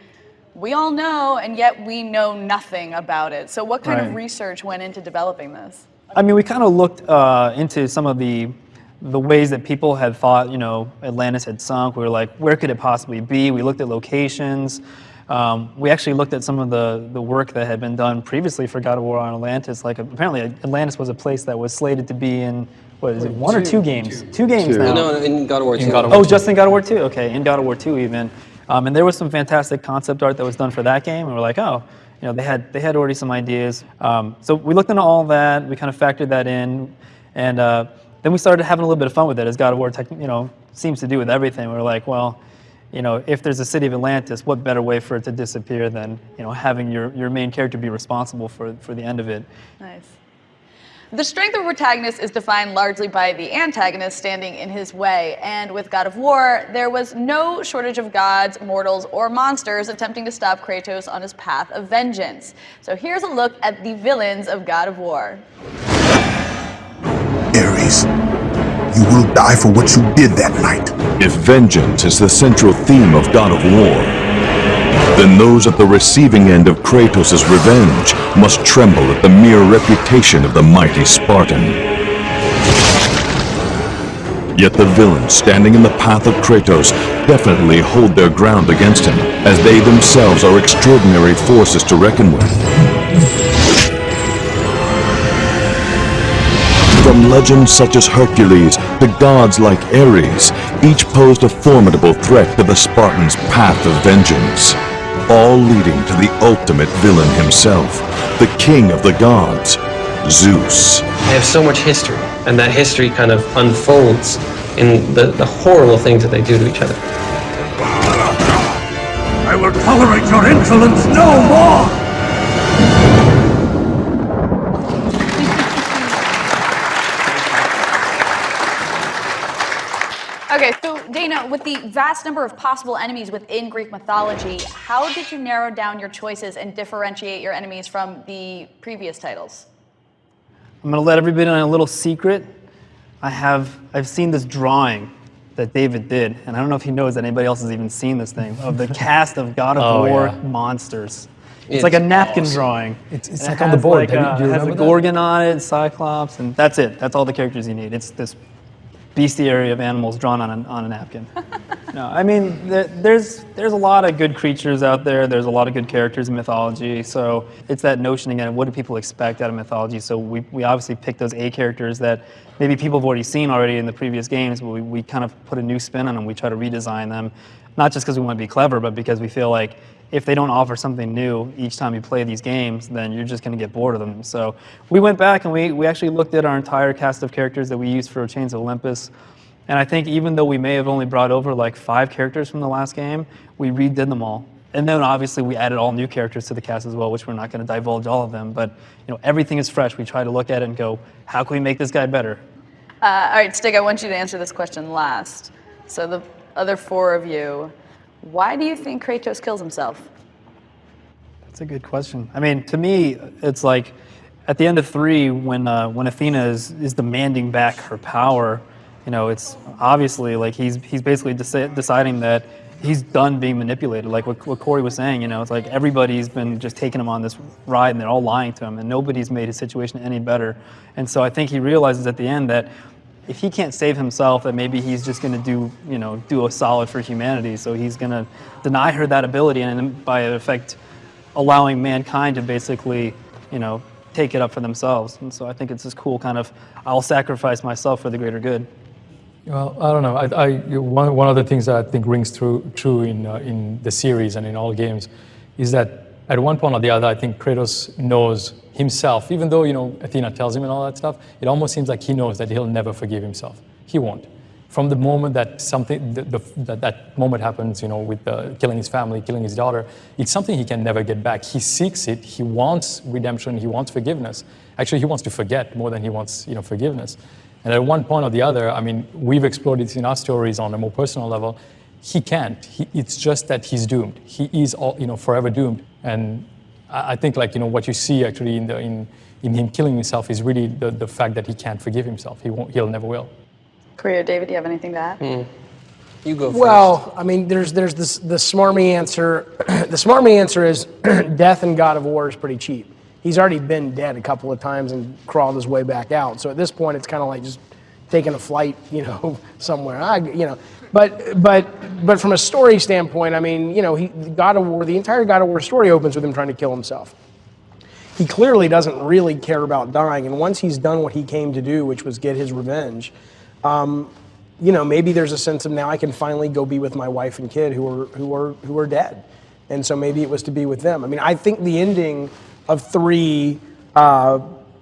we all know, and yet we know nothing about it. So, what kind of research went into developing this? I mean, we kind of looked uh, into some of the the ways that people had thought, you know, Atlantis had sunk. We were like, where could it possibly be? We looked at locations. Um, we actually looked at some of the, the work that had been done previously for God of War on Atlantis. Like apparently Atlantis was a place that was slated to be in what is it, one or two games? Two, games Two. now. No, no, in God of War 2. Of War Oh, just in God of War 2? Okay, in God of War 2 even. Um, and there was some fantastic concept art that was done for that game, and we're like, oh, you know, they had they had already some ideas. Um, so we looked into all that. We kind of factored that in, and uh, then we started having a little bit of fun with it, as God of War, tech, you know, seems to do with everything. We were like, well, you know, if there's a city of Atlantis, what better way for it to disappear than you know having your, your main character be responsible for for the end of it? Nice. The strength of a protagonist is defined largely by the antagonist standing in his way, and with God of War, there was no shortage of gods, mortals, or monsters attempting to stop Kratos on his path of vengeance. So here's a look at the villains of God of War. Ares, you will die for what you did that night. If vengeance is the central theme of God of War, then those at the receiving end of Kratos' revenge must tremble at the mere reputation of the mighty Spartan. Yet the villains standing in the path of Kratos definitely hold their ground against him, as they themselves are extraordinary forces to reckon with. From legends such as Hercules to gods like Ares, each posed a formidable threat to the Spartans' path of vengeance, all leading to the ultimate villain himself, the king of the gods, Zeus. They have so much history, and that history kind of unfolds in the, the horrible things that they do to each other. I will tolerate your insolence no more! With the vast number of possible enemies within Greek mythology, how did you narrow down your choices and differentiate your enemies from the previous titles? I'm gonna let everybody in a little secret. I have I've seen this drawing that David did, and I don't know if he knows that anybody else has even seen this thing of the cast of God of Oh, War yeah. monsters. It's, It's like a napkin awesome. drawing. It's- it's it like on the board. Like Have you- a, do you it has a remember that? Gorgon on it, Cyclops, and that's it. That's all the characters you need. It's this bestiary of animals drawn on a, on a napkin. no, I mean, there, there's there's a lot of good creatures out there. There's a lot of good characters in mythology. So it's that notion again. What do people expect out of mythology? So we, we obviously pick those A characters that maybe people have already seen already in the previous games, but we, we kind of put a new spin on them. We try to redesign them, not just because we want to be clever, but because we feel like if they don't offer something new each time you play these games, then you're just going to get bored of them. So we went back and we, we actually looked at our entire cast of characters that we used for Chains of Olympus. And I think even though we may have only brought over like five characters from the last game, we redid them all. And then obviously we added all new characters to the cast as well, which we're not going to divulge all of them. But you know everything is fresh. We try to look at it and go, how can we make this guy better? Uh, all right, Stig, I want you to answer this question last. So the other four of you, why do you think Kratos kills himself? That's a good question. I mean, to me, it's like at the end of three, when uh, when Athena is, is demanding back her power, you know, it's obviously like he's he's basically deci- deciding that he's done being manipulated. Like what, what Cory was saying, you know, it's like everybody's been just taking him on this ride and they're all lying to him, and nobody's made his situation any better. And so I think he realizes at the end that if he can't save himself, that maybe he's just going to do, you know, do a solid for humanity. So he's going to deny her that ability, and by effect, allowing mankind to basically, you know, take it up for themselves. And so I think it's this cool kind of, I'll sacrifice myself for the greater good. Well, I don't know. I, I, one, one of the things that I think rings true, true in, uh, in the series and in all games is that at one point or the other, I think Kratos knows himself, even though, you know, Athena tells him and all that stuff, it almost seems like he knows that he'll never forgive himself. He won't. From the moment that something, the, the, that, that moment happens, you know, with uh, killing his family, killing his daughter, it's something he can never get back. He seeks it. He wants redemption. He wants forgiveness. Actually, he wants to forget more than he wants, you know, forgiveness. And at one point or the other, I mean, we've explored it in our stories on a more personal level. He can't. He, it's just that he's doomed. He is, all, you know, forever doomed. And I I think like you know what you see actually in the in in him killing himself is really the, the fact that he can't forgive himself. He won't. He'll never will. Cory, David, do you have anything to add? Hmm. You go first. Well, I mean, there's there's this the smarmy answer. the smarmy answer is death in God of War is pretty cheap. He's already been dead a couple of times and crawled his way back out. So at this point, it's kind of like just taking a flight, you know, somewhere. I, you know, but but but from a story standpoint, I mean, you know, he God of War, the entire God of War story opens with him trying to kill himself. He clearly doesn't really care about dying, and once he's done what he came to do, which was get his revenge, um, you know, maybe there's a sense of now I can finally go be with my wife and kid who are who are who are dead, and so maybe it was to be with them. I mean, I think the ending of three, uh,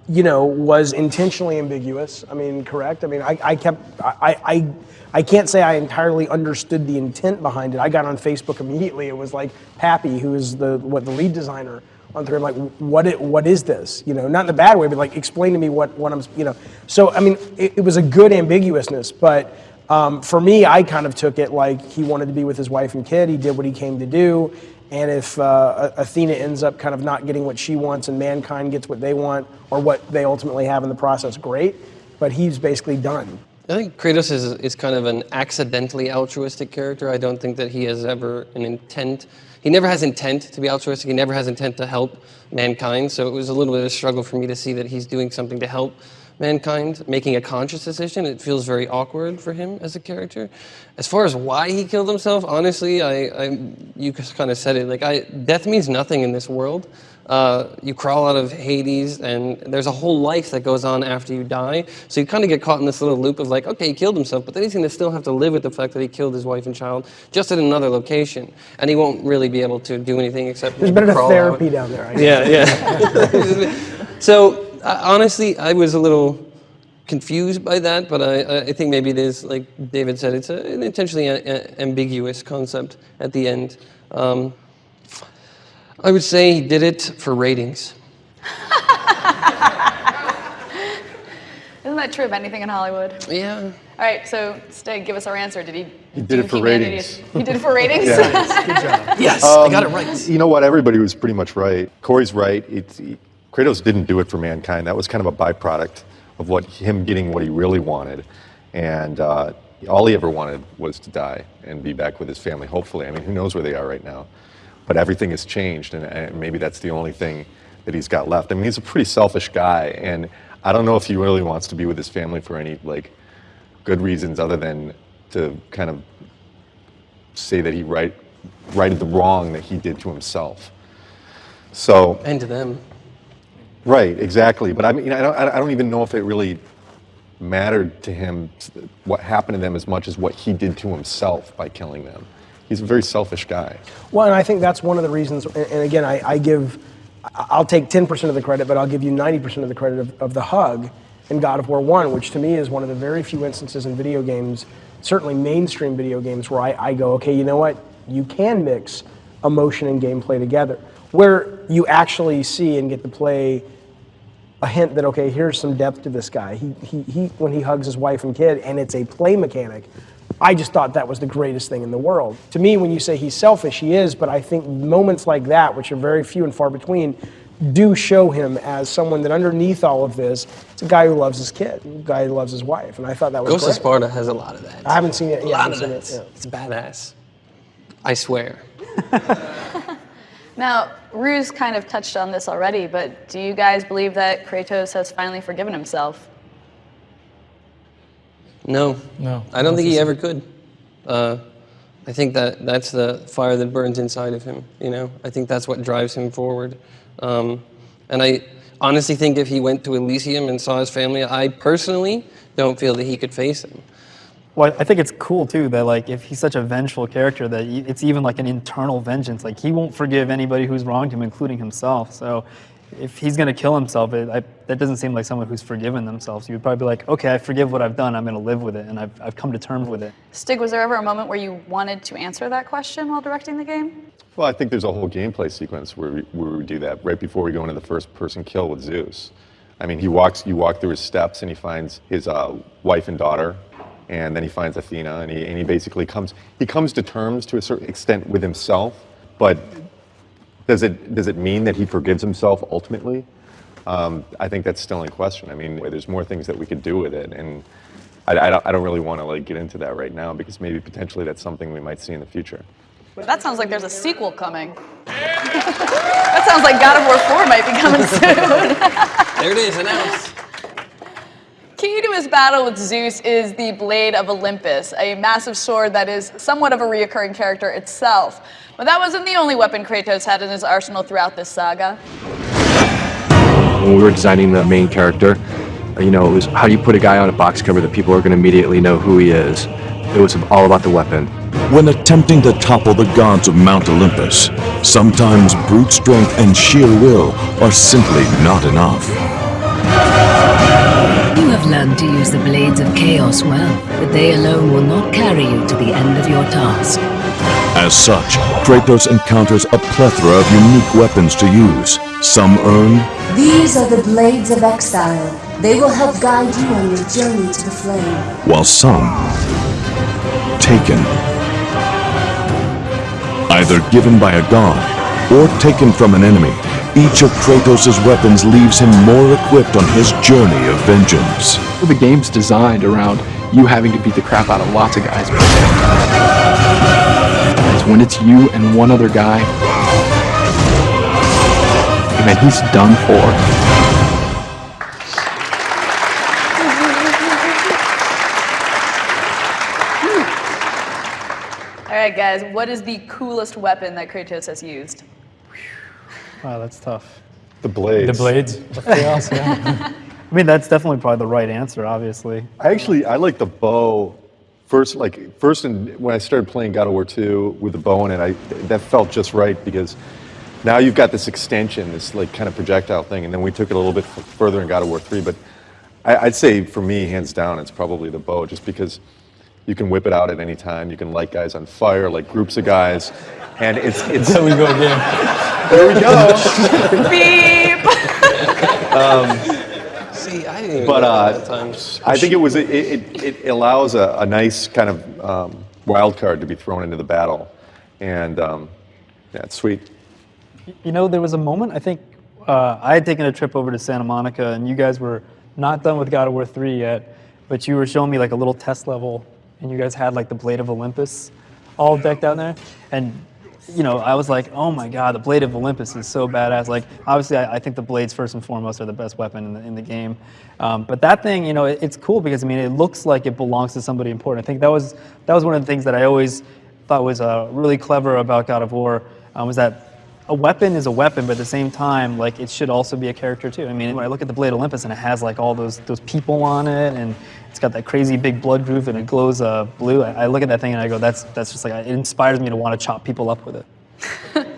you know, was intentionally ambiguous. I mean, correct. I mean, I, I kept I, I I can't say I entirely understood the intent behind it. I got on Facebook immediately. It was like Papy, who is the what the lead designer on three. I'm like, what it, what is this? You know, not in a bad way, but like explain to me what what I'm you know. So I mean, it, it was a good ambiguousness, but. Um, for me, I kind of took it like he wanted to be with his wife and kid. He did what he came to do. And if uh, Athena ends up kind of not getting what she wants and mankind gets what they want or what they ultimately have in the process, great. But he's basically done. I think Kratos is, is kind of an accidentally altruistic character. I don't think that he has ever an intent. He never has intent to be altruistic. He never has intent to help mankind. So it was a little bit of a struggle for me to see that he's doing something to help mankind, making a conscious decision. It feels very awkward for him as a character. As far as why he killed himself, honestly, I, I you just kind of said it. Like, I, death means nothing in this world. Uh, you crawl out of Hades, and there's a whole life that goes on after you die. So you kind of get caught in this little loop of like, okay, he killed himself, but then he's going to still have to live with the fact that he killed his wife and child, just at another location, and he won't really be able to do anything except There's been a therapy out. down there. I Yeah, yeah. so uh, honestly, I was a little confused by that, but I, I think maybe it is, like David said, it's a, an intentionally a, a- ambiguous concept at the end. Um, I would say he did it for ratings. Isn't that true of anything in Hollywood? Yeah. All right, so Stig, give us our answer. Did he? He did do it for ratings. He did it for ratings. Yes, I got it right. Um, You know what? Everybody was pretty much right. Cory's right. It's, he- Kratos didn't do it for mankind. That was kind of a byproduct of what him getting what he really wanted, and uh, all he ever wanted was to die and be back with his family. Hopefully, I mean, who knows where they are right now? But everything has changed, and, and maybe that's the only thing that he's got left. I mean, he's a pretty selfish guy, and I don't know if he really wants to be with his family for any like good reasons other than to kind of say that he right, righted the wrong that he did to himself. So, And to them. Right, exactly. But I mean, I don't, I don't even know if it really mattered to him what happened to them as much as what he did to himself by killing them. He's a very selfish guy. Well, and I think that's one of the reasons. And again, I, I give, I'll take 10% of the credit, but I'll give you 90% of the credit of, of the hug in God of War 1, which to me is one of the very few instances in video games, certainly mainstream video games, where I, I go, okay, you know what? You can mix emotion and gameplay together, where you actually see and get to play a hint that okay, here's some depth to this guy. He, he, he when he hugs his wife and kid, and it's a play mechanic. I just thought that was the greatest thing in the world. To me, when you say he's selfish, he is, but I think moments like that, which are very few and far between, do show him as someone that underneath all of this, it's a guy who loves his kid, a guy who loves his wife, and I thought that was Ghost of. Sparta has a lot of that. I haven't seen it. a yeah, lot of that. seen it, yeah. It's badass. I swear. Now, Ru's kind of touched on this already, but do you guys believe that Kratos has finally forgiven himself? No. No, I don't think he ever could. Uh, I think that that's the fire that burns inside of him. You know, I think that's what drives him forward. Um, and I honestly think if he went to Elysium and saw his family, I personally don't feel that he could face them. Well, I think it's cool too that like if he's such a vengeful character that it's even like an internal vengeance. Like he won't forgive anybody who's wronged him, including himself. So if he's gonna kill himself, it, I, that doesn't seem like someone who's forgiven themselves. You would probably be like, okay, I forgive what I've done. I'm gonna live with it, and I've, I've come to terms with it. Stig, was there ever a moment where you wanted to answer that question while directing the game? Well, I think there's a whole gameplay sequence where we, where we do that right before we go into the first person kill with Zeus. I mean, he walks, you walk through his steps and he finds his uh, wife and daughter, and then he finds Athena, and he, and he basically comes, he comes to terms to a certain extent with himself, but Does it does it mean that he forgives himself ultimately? Um, I think that's still in question. I mean, there's more things that we could do with it, and I, I don't, I don't really want to like get into that right now because maybe potentially that's something we might see in the future. That sounds like there's a sequel coming. that sounds like God of War 4 might be coming soon. There it is, announced. Key to his battle with Zeus is the Blade of Olympus, a massive sword that is somewhat of a reoccurring character itself. But that wasn't the only weapon Kratos had in his arsenal throughout this saga. When we were designing the main character, uh, you know, it was how do you put a guy on a box cover that people are going to immediately know who he is? It was all about the weapon. When attempting to topple the gods of Mount Olympus, sometimes brute strength and sheer will are simply not enough. You have learned to use the Blades of Chaos well, but they alone will not carry you to the end of your task. As such, Kratos encounters a plethora of unique weapons to use. Some earned, These are the Blades of Exile. They will help guide you on your journey to the flame. while some taken. Either given by a god or taken from an enemy, each of Kratos' weapons leaves him more equipped on his journey of vengeance. The game's designed around you having to beat the crap out of lots of guys. Guys, when it's you and one other guy, man, he's done for. All right, guys, what is the coolest weapon that Kratos has used? Wow, that's tough. The blades. The blades chaos. Yeah. I mean, that's definitely probably the right answer, obviously. I actually I like the bow. First, like first, in, when I started playing God of War 2 with the bow in it, I that felt just right because now you've got this extension, this like kind of projectile thing, and then we took it a little bit further in God of War 3. But I, I'd say for me, hands down, it's probably the bow, just because you can whip it out at any time. You can light guys on fire, like groups of guys, and it's it's. there we go again. there we go. Beep! See, I didn't even But uh, that times. I think it was it, it, it allows a, a nice kind of um, wild card to be thrown into the battle, and um, yeah, it's sweet. You know, there was a moment, I think uh, I had taken a trip over to Santa Monica, and you guys were not done with God of War 3 yet, but you were showing me like a little test level, and you guys had like the Blade of Olympus all decked out there. And, you know, I was like, oh my God, the Blade of Olympus is so badass. Like, obviously, I, I think the blades, first and foremost, are the best weapon in the, in the game. Um, but that thing, you know, it, it's cool because, I mean, it looks like it belongs to somebody important. I think that was, that was one of the things that I always thought was uh, really clever about God of War, um, was that a weapon is a weapon, but at the same time, like it should also be a character too. I mean, when I look at the Blade Olympus and it has like all those those people on it, and it's got that crazy big blood groove and it glows uh, blue. I, I look at that thing and I go, that's that's just like it inspires me to want to chop people up with it.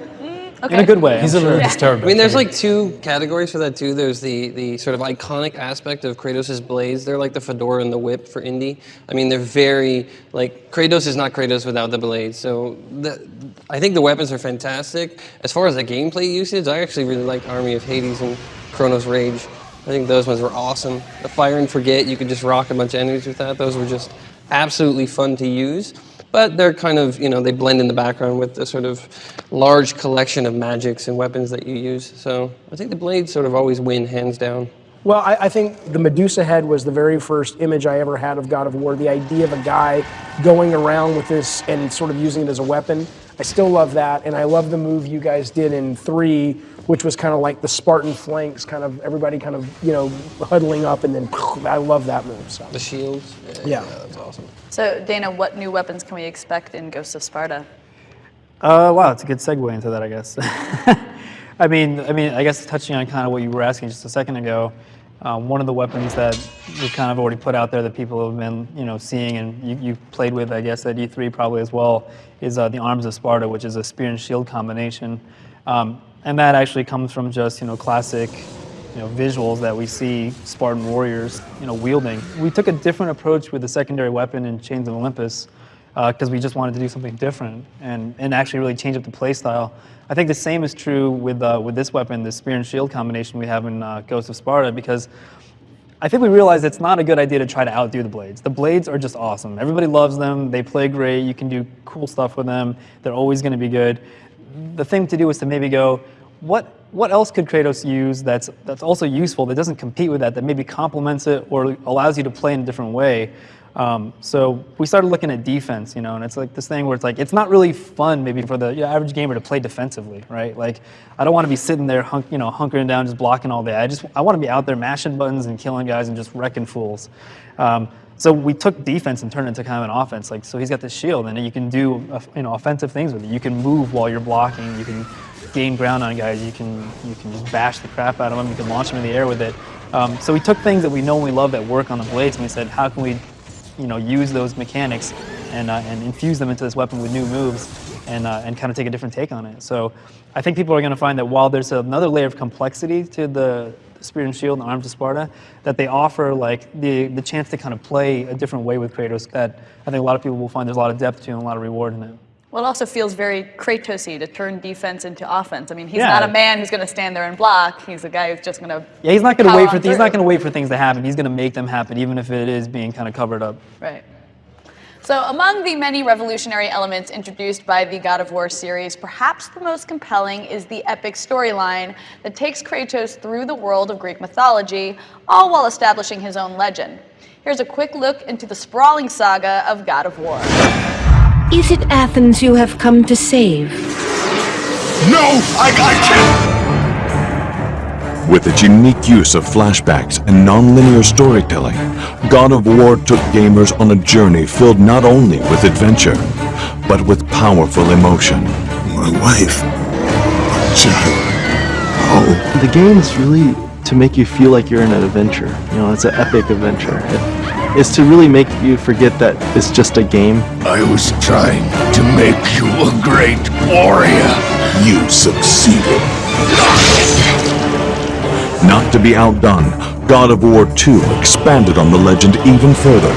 In a good way. He's I'm a little sure. disturbed. I mean, there's like two categories for that too. There's the the sort of iconic aspect of Kratos' blades. They're like the fedora and the whip for Indy. I mean, they're very like Kratos is not Kratos without the blades. So the, I think the weapons are fantastic. As far as the gameplay usage, I actually really like Army of Hades and Cronos' Rage. I think those ones were awesome. The Fire and Forget, you could just rock a bunch of enemies with that. Those were just absolutely fun to use. But they're kind of, you know, they blend in the background with the sort of large collection of magics and weapons that you use. So I think the blades sort of always win, hands down. Well, I, I think the Medusa head was the very first image I ever had of God of War. The idea of a guy going around with this and sort of using it as a weapon. I still love that, and I love the move you guys did in three, which was kind of like the Spartan flanks, kind of everybody kind of you know huddling up, and then I love that move. So The shields. Yeah. that's awesome. So, Dana, what new weapons can we expect in Ghosts of Sparta? Uh, wow, it's a good segue into that, I guess. I mean, I mean, I guess touching on kind of what you were asking just a second ago, um, one of the weapons that we kind of already put out there that people have been, you know, seeing and you, you've played with, I guess, at E3 probably as well, is uh, the Arms of Sparta, which is a spear and shield combination. Um, and that actually comes from just, you know, classic, you know, visuals that we see Spartan warriors, you know, wielding. We took a different approach with the secondary weapon in Chains of Olympus because we just wanted to do something different and, and actually really change up the play style. I think the same is true with, uh, with this weapon, the spear and shield combination we have in uh, Ghost of Sparta, because I think we realized it's not a good idea to try to outdo the blades. The blades are just awesome. Everybody loves them. They play great. You can do cool stuff with them. They're always going to be good. the thing to do was to maybe go, what what else could Kratos use that's that's also useful that doesn't compete with that that maybe complements it or allows you to play in a different way. Um, so we started looking at defense, you know, and it's like this thing where it's like it's not really fun maybe for the average gamer to play defensively, right? Like I don't want to be sitting there, hunk, you know, hunkering down, just blocking all day. I just I want to be out there mashing buttons and killing guys and just wrecking fools. Um, so we took defense and turned it into kind of an offense. Like so, he's got this shield, and you can do uh, you know offensive things with it. You can move while you're blocking. You can gain ground on guys. You can you can just bash the crap out of them. You can launch them in the air with it. Um, so we took things that we know and we love that work on the blades, and we said, how can we you know, use those mechanics and, uh, and infuse them into this weapon with new moves and, uh, and kind of take a different take on it. So I think people are going to find that while there's another layer of complexity to the Spear and Shield and Arms of Sparta, that they offer like the, the chance to kind of play a different way with Kratos that I think a lot of people will find there's a lot of depth to and a lot of reward in it. Well, it also feels very Kratosy to turn defense into offense. I mean, he's Yeah. not a man who's going to stand there and block. He's a guy who's just going to. Yeah, he's not going to wait for he's not going to wait for things to happen. He's going to make them happen, even if it is being kind of covered up. Right. So, among the many revolutionary elements introduced by the God of War series, perhaps the most compelling is the epic storyline that takes Kratos through the world of Greek mythology, all while establishing his own legend. Here's a quick look into the sprawling saga of God of War. Is it Athens you have come to save? No, I, I can't. With its unique use of flashbacks and non-linear storytelling, God of War took gamers on a journey filled not only with adventure, but with powerful emotion. My wife, my child. Oh, The game is really to make you feel like you're in an adventure. You know, it's an epic adventure. It- it's to really make you forget that it's just a game. I was trying to make you a great warrior. You succeeded. Not to be outdone, God of War 2 expanded on the legend even further,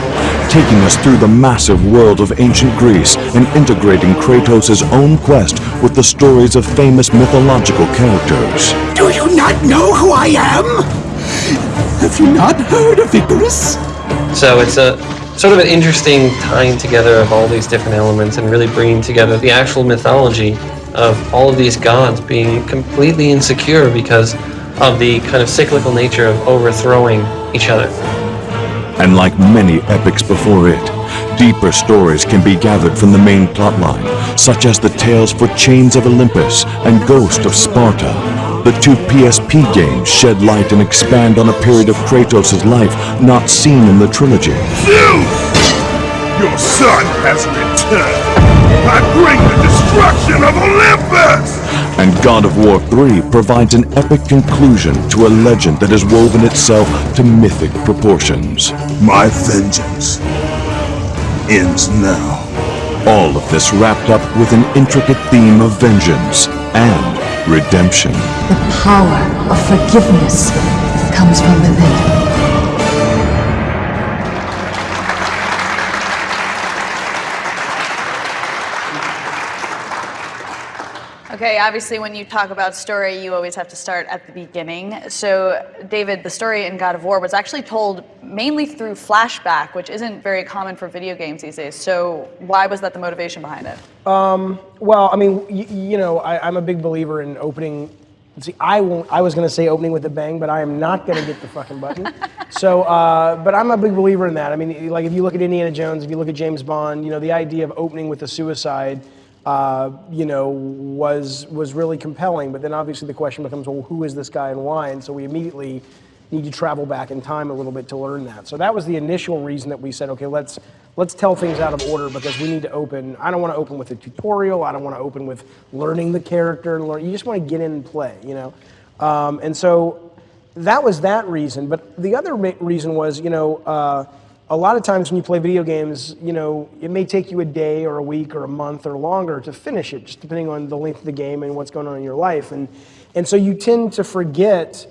taking us through the massive world of ancient Greece and integrating Kratos' own quest with the stories of famous mythological characters. Do you not know who I am? Have you not heard of Icarus? So it's a sort of an interesting tying together of all these different elements and really bringing together the actual mythology of all of these gods being completely insecure because of the kind of cyclical nature of overthrowing each other. And like many epics before it, deeper stories can be gathered from the main plotline, such as the tales for Chains of Olympus and Ghost of Sparta. The two PSP games shed light and expand on a period of Kratos' life not seen in the trilogy. Zeus! Your son has returned. I bring the destruction of Olympus! And God of War 3 provides an epic conclusion to a legend that has woven itself to mythic proportions. My vengeance ends now. All of this wrapped up with an intricate theme of vengeance and redemption. The power of forgiveness comes from within. Okay, obviously, when you talk about story, you always have to start at the beginning. So, David, the story in God of War was actually told mainly through flashback, which isn't very common for video games these days. So, why was that the motivation behind it? Um, well, I mean, y- you know, I, I'm a big believer in opening. See, I won't. I was going to say opening with a bang, but I am not going to get the fucking button. so, uh, but I'm a big believer in that. I mean, like if you look at Indiana Jones, if you look at James Bond, you know, the idea of opening with a suicide, uh, you know, was was really compelling. But then obviously the question becomes, well, who is this guy and why? And so we immediately need to travel back in time a little bit to learn that. So that was the initial reason that we said, okay, let's let's tell things out of order because we need to open. I don't want to open with a tutorial. I don't want to open with learning the character and learn. You just want to get in and play, you know. Um, and so that was that reason. But the other reason was, you know, uh, a lot of times when you play video games, you know, it may take you a day or a week or a month or longer to finish it, just depending on the length of the game and what's going on in your life. And and so you tend to forget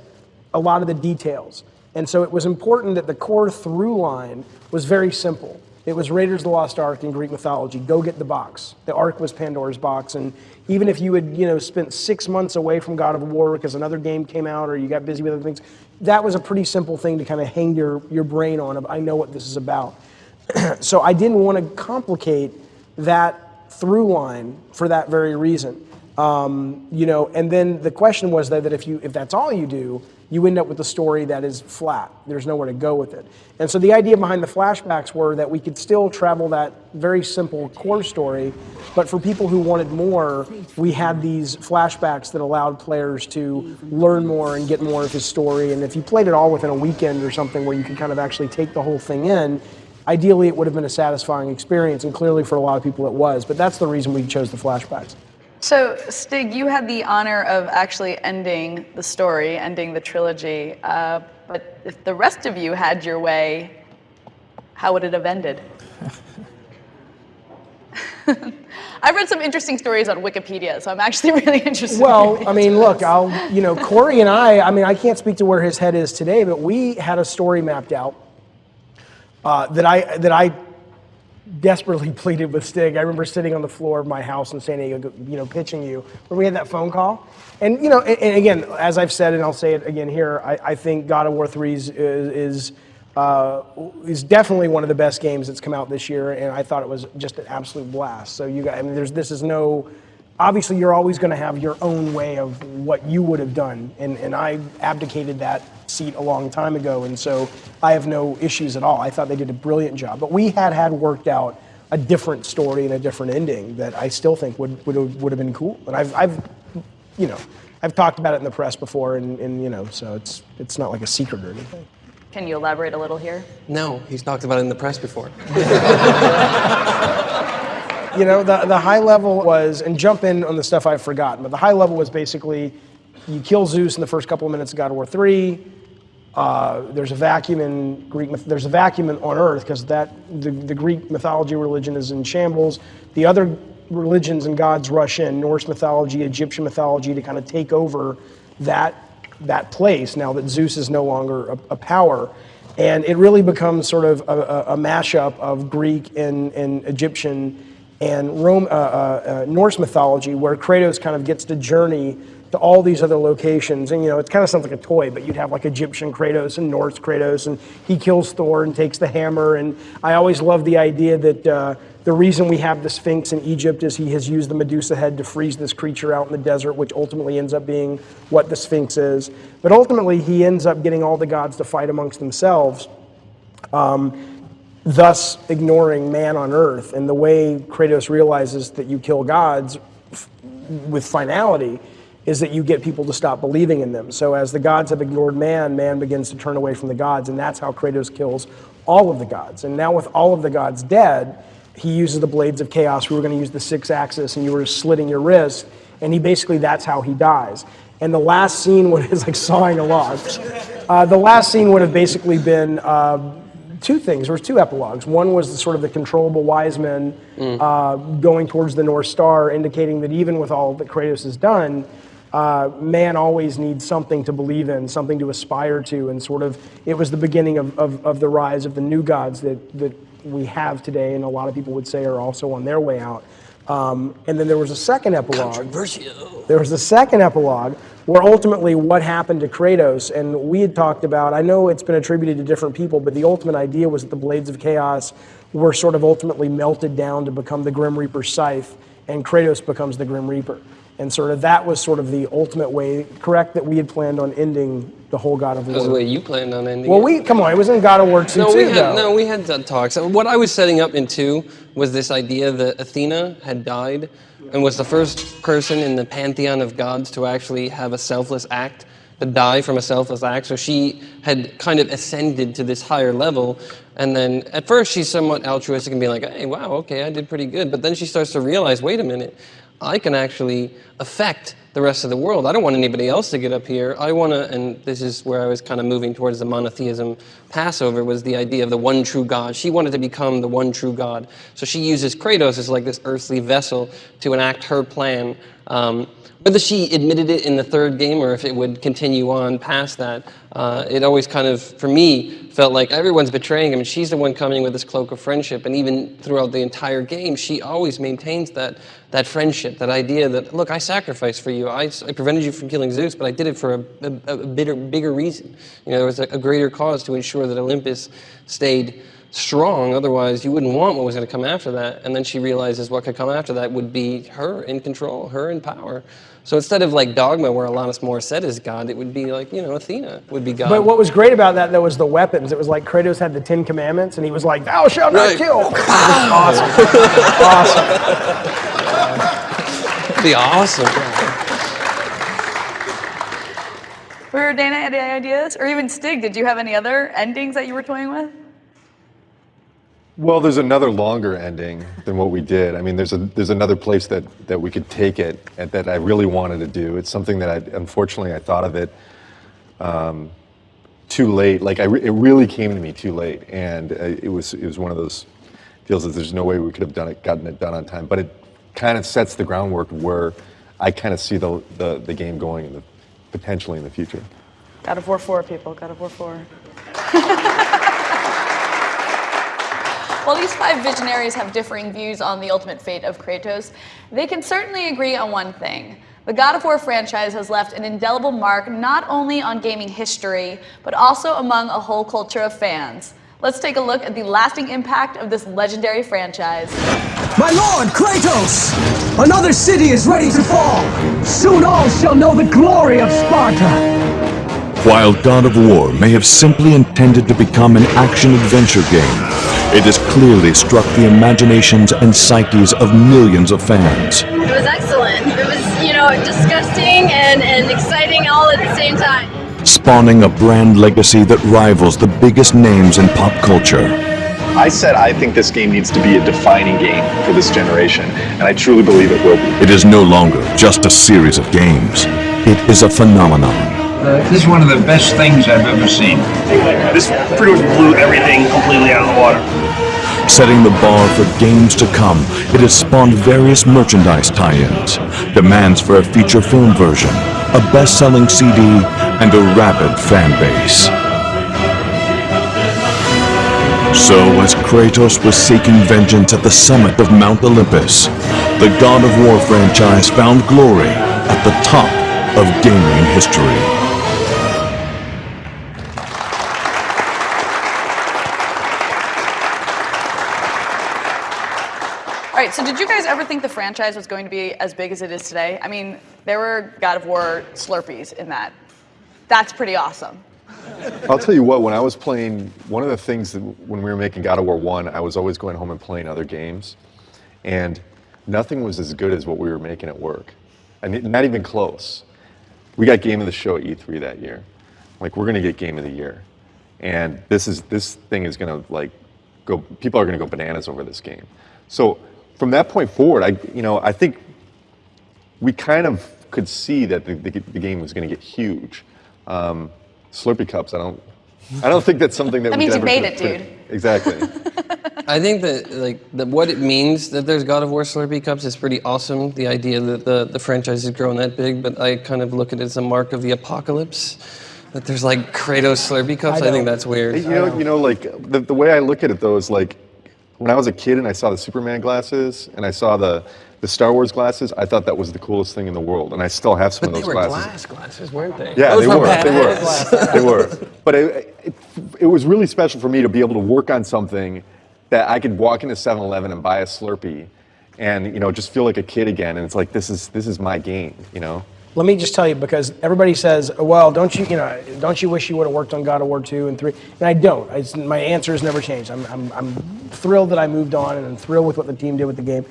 a lot of the details. And so it was important that the core through line was very simple. It was Raiders of the Lost Ark in Greek mythology. Go get the box. The Ark was Pandora's box. And even if you had, you know, spent six months away from God of War because another game came out or you got busy with other things, that was a pretty simple thing to kind of hang your, your brain on I know what this is about. so I didn't want to complicate that through line for that very reason. Um, you know, and then the question was that, that if you if that's all you do, you end up with a story that is flat. There's nowhere to go with it. And so the idea behind the flashbacks were that we could still travel that very simple core story, but for people who wanted more, we had these flashbacks that allowed players to learn more and get more of his story. And if you played it all within a weekend or something where you could kind of actually take the whole thing in, ideally it would have been a satisfying experience. And clearly for a lot of people it was. But that's the reason we chose the flashbacks. So, Stig, you had the honor of actually ending the story, ending the trilogy. Uh, but if the rest of you had your way, how would it have ended? I've read some interesting stories on Wikipedia, so I'm actually really interested. Well, in I mean, look, I'll, you know, Cory and I, I mean, I can't speak to where his head is today, but we had a story mapped out uh, that I that I desperately pleaded with Stig. I remember sitting on the floor of my house in San Diego, you know, pitching you when we had that phone call. And you know, and, and again, as I've said, and I'll say it again here, I, I think God of War 3 is is, uh, is definitely one of the best games that's come out this year, and I thought it was just an absolute blast. So you guys, I mean, there's this is no. Obviously, you're always going to have your own way of what you would have done, and, and I abdicated that seat a long time ago, and so I have no issues at all. I thought they did a brilliant job, but we had had worked out a different story and a different ending that I still think would would have, would have been cool. And I've, I've, you know, I've talked about it in the press before, and, and you know, so it's it's not like a secret or anything. Can you elaborate a little here? No, he's talked about it in the press before. you know, the, the high level was, and jump in on the stuff I've forgotten, but the high level was basically you kill Zeus in the first couple of minutes of God of War 3. Uh, there's a vacuum in Greek. There's a vacuum in, on Earth because that the, the Greek mythology religion is in shambles. The other religions and gods rush in: Norse mythology, Egyptian mythology, to kind of take over that that place. Now that Zeus is no longer a, a power, and it really becomes sort of a, a, a mashup of Greek and, and Egyptian and Rome, uh, uh, uh, Norse mythology, where Kratos kind of gets to journey to all these other locations. And you know, it kind of sounds like a toy, but you'd have like Egyptian Kratos and Norse Kratos, and he kills Thor and takes the hammer. And I always love the idea that uh, the reason we have the Sphinx in Egypt is he has used the Medusa head to freeze this creature out in the desert, which ultimately ends up being what the Sphinx is. But ultimately, he ends up getting all the gods to fight amongst themselves. Um, thus ignoring man on earth. And the way Kratos realizes that you kill gods with finality is that you get people to stop believing in them. So as the gods have ignored man, man begins to turn away from the gods, and that's how Kratos kills all of the gods. And now with all of the gods dead, he uses the blades of chaos. We were going to use the Sixaxis, and you were slitting your wrist, and he basically that's how he dies. And the last scene would is like sawing a log. Uh, the last scene would have basically been. Uh, two things. There was two epilogues. One was the sort of the controllable wise men uh, going towards the North Star, indicating that even with all that Kratos has done, uh, man always needs something to believe in, something to aspire to, and sort of it was the beginning of, of, of the rise of the new gods that, that we have today, and a lot of people would say are also on their way out. Um, and then there was a second epilogue. There was a second epilogue where ultimately what happened to Kratos, and we had talked about, I know it's been attributed to different people, but the ultimate idea was that the Blades of Chaos were sort of ultimately melted down to become the Grim Reaper's scythe, and Kratos becomes the Grim Reaper. And sort of that was sort of the ultimate way, correct, that we had planned on ending the whole God of That was the War. way you planned on ending Well, it. we, come on, it was in God of War 2 no, too, we had, though. no, we had talks. What I was setting up in two was this idea that Athena had died and was the first person in the pantheon of gods to actually have a selfless act, to die from a selfless act. So she had kind of ascended to this higher level. And then at first she's somewhat altruistic and being like, hey, wow, okay, I did pretty good. But then she starts to realize, wait a minute, I can actually affect the rest of the world. I don't want anybody else to get up here. I want to, and this is where I was kind of moving towards the monotheism Passover, was the idea of the one true God. She wanted to become the one true God. So she uses Kratos as like this earthly vessel to enact her plan. Um, whether she admitted it in the third game or if it would continue on past that, uh, it always kind of, for me, felt like everyone's betraying him. She's the one coming with this cloak of friendship. And even throughout the entire game, she always maintains that, that friendship, that idea that, look, I sacrificed for you. I, I prevented you from killing Zeus, but I did it for a, a, a bigger, bigger reason. You know, there was a, a greater cause to ensure that Olympus stayed strong. Otherwise, you wouldn't want what was going to come after that. And then she realizes what could come after that would be her in control, her in power. So instead of like Dogma, where Alanis Morissette is God, it would be like, you know, Athena would be God. But what was great about that though was the weapons. It was like Kratos had the Ten Commandments, and he was like, "Thou shalt not Right. kill." awesome, awesome. be awesome. For Dana, any ideas? Or even Stig, did you have any other endings that you were toying with? Well, there's another longer ending than what we did. I mean, there's a there's another place that that we could take it and that I really wanted to do. It's something that I unfortunately I thought of it um, too late. Like I it really came to me too late, and uh, it was it was one of those deals that there's no way we could have done it gotten it done on time. But it kind of sets the groundwork where I kind of see the, the the game going in the potentially in the future. God of War 4, people. God of War 4. While these five visionaries have differing views on the ultimate fate of Kratos, they can certainly agree on one thing. The God of War franchise has left an indelible mark not only on gaming history, but also among a whole culture of fans. Let's take a look at the lasting impact of this legendary franchise. My lord, Kratos! Another city is ready to fall! Soon all shall know the glory of Sparta! While God of War may have simply intended to become an action-adventure game, it has clearly struck the imaginations and psyches of millions of fans. It was excellent. It was, you know, disgusting and, and exciting all at the same time. spawning a brand legacy that rivals the biggest names in pop culture. I said I think this game needs to be a defining game for this generation, and I truly believe it will be. It is no longer just a series of games. It is a phenomenon. Uh, this is one of the best things I've ever seen. This pretty much blew everything completely out of the water. Setting the bar for games to come, it has spawned various merchandise tie-ins, demands for a feature film version, a best-selling CD, and a rabid fan base. So, as Kratos was seeking vengeance at the summit of Mount Olympus, the God of War franchise found glory at the top of gaming history. Right, so did you guys ever think the franchise was going to be as big as it is today? I mean, there were God of War Slurpees in that. That's pretty awesome. I'll tell you what, when I was playing, one of the things that when we were making God of War 1, I was always going home and playing other games. And nothing was as good as what we were making at work. And not even close. We got Game of the Show at E3 that year. Like, we're going to get Game of the Year. And this is this thing is going to like go, people are going to go bananas over this game. So from that point forward, I, you know, I think we kind of could see that the, the, the game was going to get huge. Um, Slurpee cups, I don't, I don't think that's something that, That we means you ever made it, dude. Exactly. I think that like that what it means that there's God of War Slurpee cups is pretty awesome. The idea that the, the franchise has grown that big, but I kind of look at it as a mark of the apocalypse. That there's like Kratos Slurpee cups. I, think that's weird. You know, you know, like the, the way I look at it though is like when I was a kid and I saw the Superman glasses and I saw the the Star Wars glasses, I thought that was the coolest thing in the world, and I still have some But of they those were glasses. glass glasses, weren't they? Yeah, Those they were were. They were. they were. But it, it, it was really special for me to be able to work on something that I could walk into 7-Eleven and buy a Slurpee, and you know, just feel like a kid again. And it's like this is this is my game, you know. Let me just tell you because everybody says, oh, "Well, don't you, you know, don't you wish you would have worked on God of War 2 and 3?" And I don't. It's, my answer has never changed. I'm, I'm, I'm thrilled that I moved on and I'm thrilled with what the team did with the game.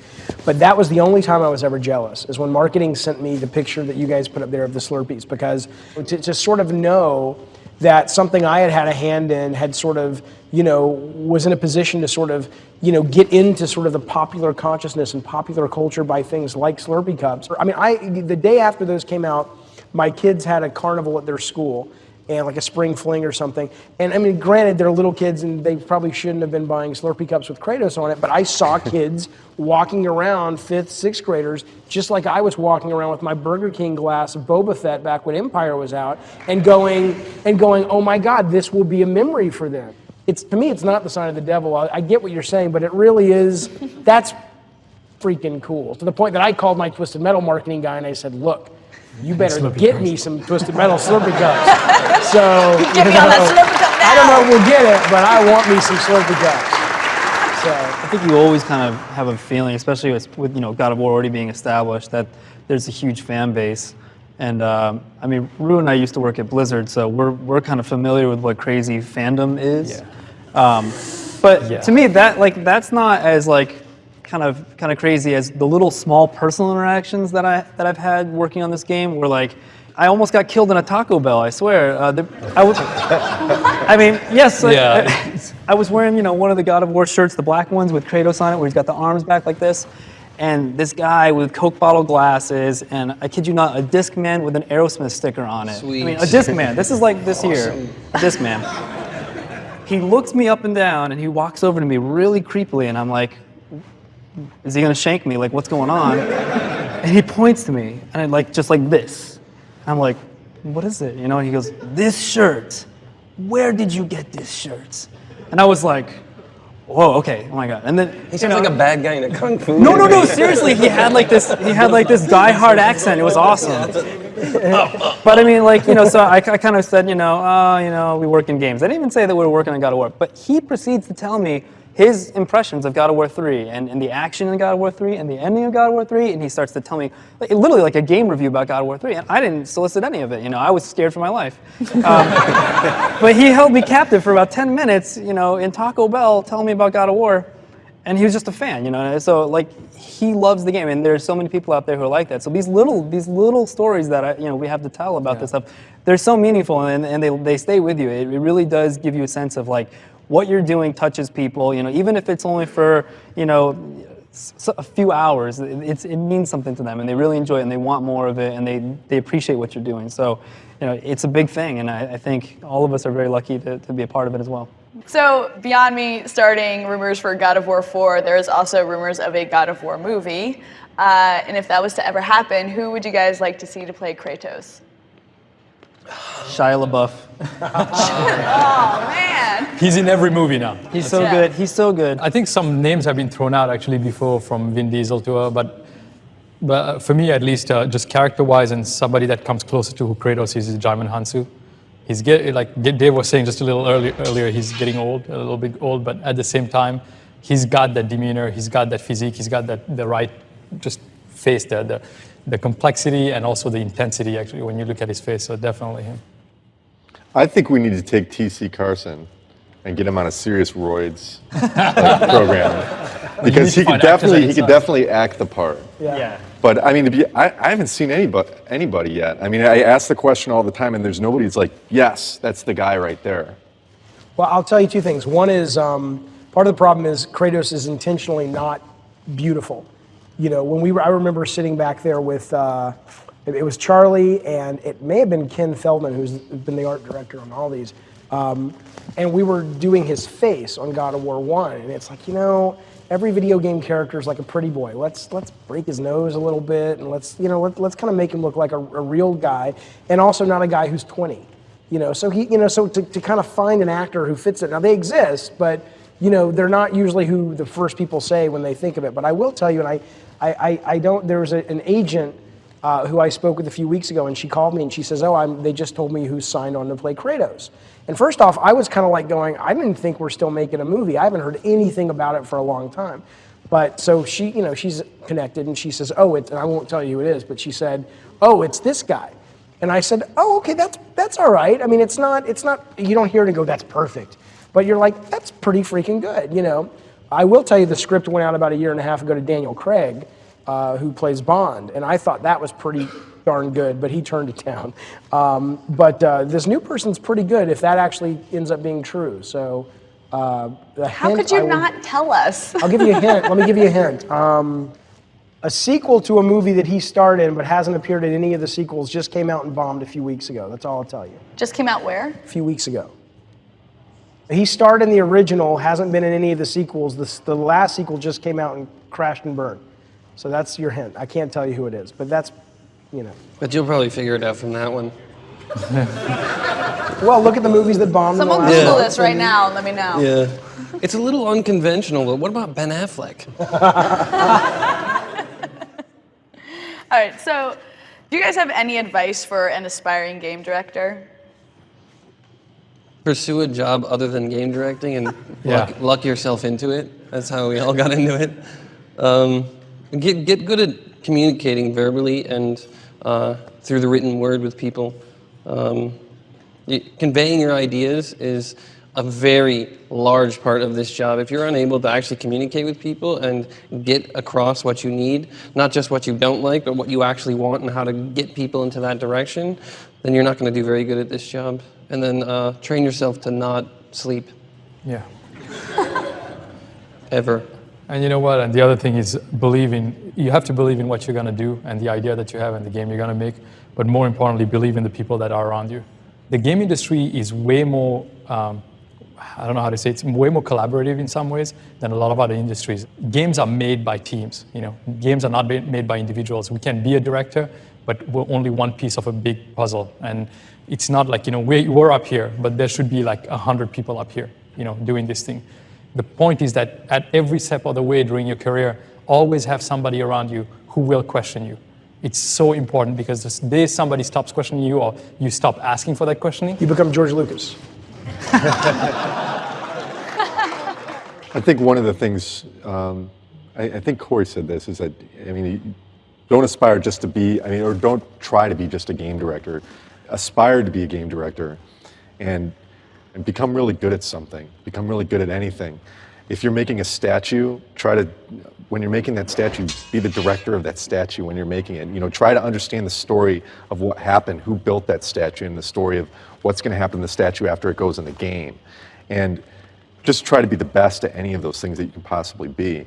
But that was the only time I was ever jealous is when marketing sent me the picture that you guys put up there of the Slurpees because to, to sort of know that something I had had a hand in had sort of, you know, was in a position to sort of, you know, get into sort of the popular consciousness and popular culture by things like Slurpee cups. I mean, I the day after those came out, my kids had a carnival at their school and like a spring fling or something. And I mean, granted, they're little kids and they probably shouldn't have been buying Slurpee cups with Kratos on it, but I saw kids walking around, fifth, sixth graders, just like I was walking around with my Burger King glass of Boba Fett back when Empire was out, and going and going, oh my God, this will be a memory for them. It's to me, it's not the sign of the devil. I, I get what you're saying, but it really is. That's freaking cool. To the point that I called my Twisted Metal marketing guy and I said, look. You better get cups. me some Twisted Metal Slurpee cups. So, Get you me on know, that Slurpee cup I don't know if we'll get it, but I want me some Slurpee cups. So I think you always kind of have a feeling, especially with, with you know God of War already being established, that there's a huge fan base. And um, I mean, Ru and I used to work at Blizzard, so we're we're kind of familiar with what crazy fandom is. Um, but Yeah. to me, that like that's not as like kind of kind of crazy as the little small personal interactions that I that I've had working on this game. were like I almost got killed in a Taco Bell. I swear. Uh, the, I was. I mean, yes. I- Yeah. I, I was wearing, you know, one of the God of War shirts, the black ones with Kratos on it, where he's got the arms back like this. And this guy with Coke bottle glasses, and I kid you not, a disc man with an Aerosmith sticker on it. Sweet. I mean, a Sweet. disc man. This is like this here, a disc man. He looks me up and down, and he walks over to me really creepily, and I'm like, "Is he gonna shank me? Like, what's going on?" And he points to me, and I like just like this. I'm like, "What is it?" You know? And he goes, "This shirt. Where did you get this shirt?" And I was like, "Whoa, okay, oh my god!" And then He sounds like a bad guy in a kung fu. no, no, no. Seriously, he had like this. He had like this die-hard accent. It was awesome. but I mean, like you know, so I, I kind of said, you know, oh, you know, we work in games. I didn't even say that we were working on God of War. But he proceeds to tell me his impressions of God of War 3 and, and the action in God of War 3 and the ending of God of War 3, and he starts to tell me like, literally like a game review about God of War 3, and I didn't solicit any of it. You know, I was scared for my life. Um, but he held me captive for about 10 minutes, you know, in Taco Bell telling me about God of War. And he was just a fan, you know. So like he loves the game, and there's so many people out there who are like that. So these little these little stories that I, you know we have to tell about this stuff, they're so meaningful, and, and they they stay with you. It, it really does give you a sense of like what you're doing touches people, you know, even if it's only for you know a few hours. It, it's, it means something to them, and they really enjoy it, and they want more of it, and they they appreciate what you're doing. So you know, it's a big thing, and I, I think all of us are very lucky to, to be a part of it as well. So, beyond me starting rumors for God of War 4, there is also rumors of a God of War movie. Uh, and if that was to ever happen, who would you guys like to see to play Kratos? Shia LaBeouf. oh, man. He's in every movie now. He's so Yeah. good. He's so good. I think some names have been thrown out actually before from Vin Diesel to her, but but uh, for me at least, uh, just character-wise and somebody that comes closer to who Kratos is is Djimon Hounsou. He's get, like Dave was saying just a little earlier, earlier, he's getting old, a little bit old, but at the same time, he's got that demeanor, he's got that physique, he's got that the right just face there, the the complexity and also the intensity actually when you look at his face. So definitely him. I think we need to take TC Carson and get him on a serious roids like, program because he could definitely he could definitely act the part. Yeah. Yeah. But I mean, to be, I, I haven't seen anybody anybody yet. I mean, I ask the question all the time, and there's nobody that's like, yes, that's the guy right there. Well, I'll tell you two things. One is um, part of the problem is Kratos is intentionally not beautiful. You know, when we were, I remember sitting back there with, uh, it, was Charlie and it may have been Ken Feldman, who's been the art director on all these. Um, and we were doing his face on God of War One, and it's like, you know, every video game character is like a pretty boy. Let's let's break his nose a little bit, and let's you know let, let's kind of make him look like a, a real guy, and also not a guy who's 20. You know, so he, you know, so to, to kind of find an actor who fits it. Now they exist, but you know, they're not usually who the first people say when they think of it. But I will tell you, and I, I, I, I don't. There was a, an agent uh, who I spoke with a few weeks ago, and she called me and she says, "Oh, I'm, they just told me who's signed on to play Kratos." And first off, I was kind of like going, "I didn't think we're still making a movie. I haven't heard anything about it for a long time." But so she, you know, she's connected, and she says, "Oh, it's," and I won't tell you who it is, but she said, "Oh, it's this guy." And I said, "Oh, okay, that's that's all right. I mean, it's not it's not you don't hear it and go that's perfect, but you're like that's pretty freaking good, you know." I will tell you the script went out about a year and a half ago to Daniel Craig, uh, who plays Bond, and I thought that was pretty darn good, but he turned it down. Um, but uh, this new person's pretty good if that actually ends up being true. So. Uh, the How could you will- not tell us? I'll give you a hint. Let me give you a hint. Um, a sequel to a movie that he starred in but hasn't appeared in any of the sequels just came out and bombed a few weeks ago. That's all I'll tell you. Just came out where? A few weeks ago. He starred in the original, hasn't been in any of the sequels. The, the last sequel just came out and crashed and burned. So that's your hint. I can't tell you who it is, but that's, you know. But you'll probably figure it out from that one. Well, look at the movies that bombed. in the Someone last Google month this right now and let me know. Yeah. It's a little unconventional, but what about Ben Affleck? All right, so do you guys have any advice for an aspiring game director? Pursue a job other than game directing and Yeah. luck, luck yourself into it. That's how we all got into it. Um, get, get good at communicating verbally and uh, through the written word with people. Um, conveying your ideas is a very large part of this job. If you're unable to actually communicate with people and get across what you need, not just what you don't like, but what you actually want and how to get people into that direction, then you're not going to do very good at this job. And then uh, train yourself to not sleep Yeah. ever. And you know what? And the other thing is believing. You have to believe in what you're going to do and the idea that you have and the game you're going to make. But more importantly, believe in the people that are around you. The game industry is way more. Um, I don't know how to say it, it's way more collaborative in some ways than a lot of other industries. Games are made by teams. You know, games are not made by individuals. We can be a director, but we're only one piece of a big puzzle. And it's not like you know we, we're up here, but there should be like a hundred people up here, you know, doing this thing. The point is that at every step of the way during your career, always have somebody around you who will question you. It's so important because the day somebody stops questioning you or you stop asking for that questioning, You become George Lucas. I think one of the things, um, I, I think Cory said this, is that, I mean, don't aspire just to be, I mean, or don't try to be just a game director. Aspire to be a game director and, and become really good at something, become really good at anything. If you're making a statue, try to, when you're making that statue, be the director of that statue when you're making it. You know, try to understand the story of what happened, who built that statue, and the story of what's going to happen to the statue after it goes in the game. And just try to be the best at any of those things that you can possibly be.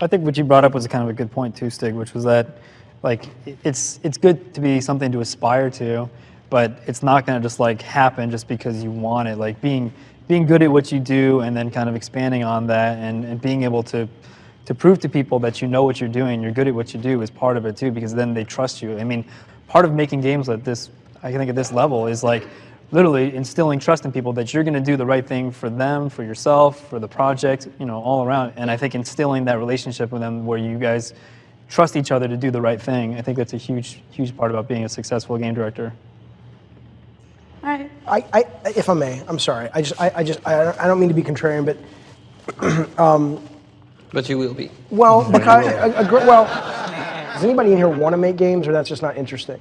I think what you brought up was kind of a good point too, Stig, which was that like it's it's good to be something to aspire to, but it's not going to just like happen just because you want it. Like being being good at what you do and then kind of expanding on that and, and being able to to prove to people that you know what you're doing, you're good at what you do is part of it too, because then they trust you. I mean, part of making games at this, I think at this level is like literally instilling trust in people that you're going to do the right thing for them, for yourself, for the project, you know, all around. And I think instilling that relationship with them where you guys trust each other to do the right thing, I think that's a huge, huge part about being a successful game director. All right. I, I, if I may, I'm sorry. I just, I, I just, I, I don't mean to be contrarian, but, um, But you will be. well, because, a, a, gr- well, does anybody in here want to make games, or that's just not interesting?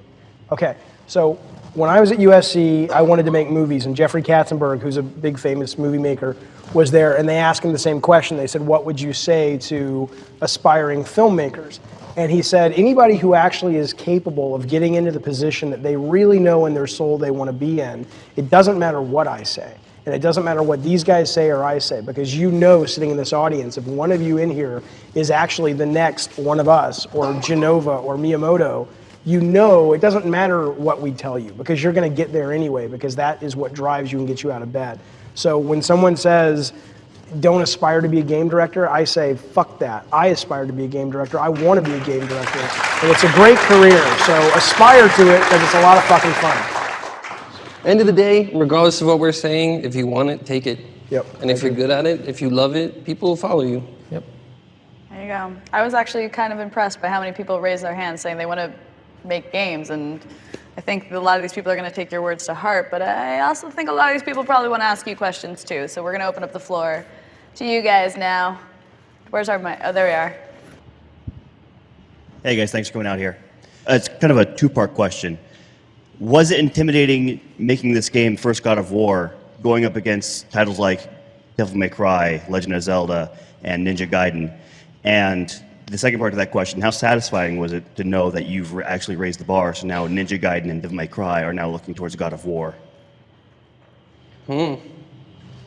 Okay, so when I was at USC, I wanted to make movies, and Jeffrey Katzenberg, who's a big famous movie maker, was there, and they asked him the same question. They said, "What would you say to aspiring filmmakers?" And he said, "Anybody who actually is capable of getting into the position that they really know in their soul they want to be in, it doesn't matter what I say." And it doesn't matter what these guys say or I say, because you know, sitting in this audience, if one of you in here is actually the next one of us, or Jenova, or Miyamoto, you know it doesn't matter what we tell you, because you're going to get there anyway, because that is what drives you and gets you out of bed. So when someone says, don't aspire to be a game director, I say, fuck that. I aspire to be a game director. I want to be a game director. And it's a great career. So aspire to it because it's a lot of fucking fun. End of the day, regardless of what we're saying, if you want it, take it. Yep. And if you're good at it, if you love it, people will follow you. Yep. There you go. I was actually kind of impressed by how many people raised their hands saying they want to make games, and I think a lot of these people are going to take your words to heart. But I also think a lot of these people probably want to ask you questions too. So we're going to open up the floor to you guys now. Where's our mic? Oh, there we are. Hey guys, thanks for coming out here. Uh, it's kind of a two-part question. Was it intimidating making this game, First God of War, going up against titles like Devil May Cry, Legend of Zelda, and Ninja Gaiden? And the second part of that question, how satisfying was it to know that you've actually raised the bar, so now Ninja Gaiden and Devil May Cry are now looking towards God of War? Hmm.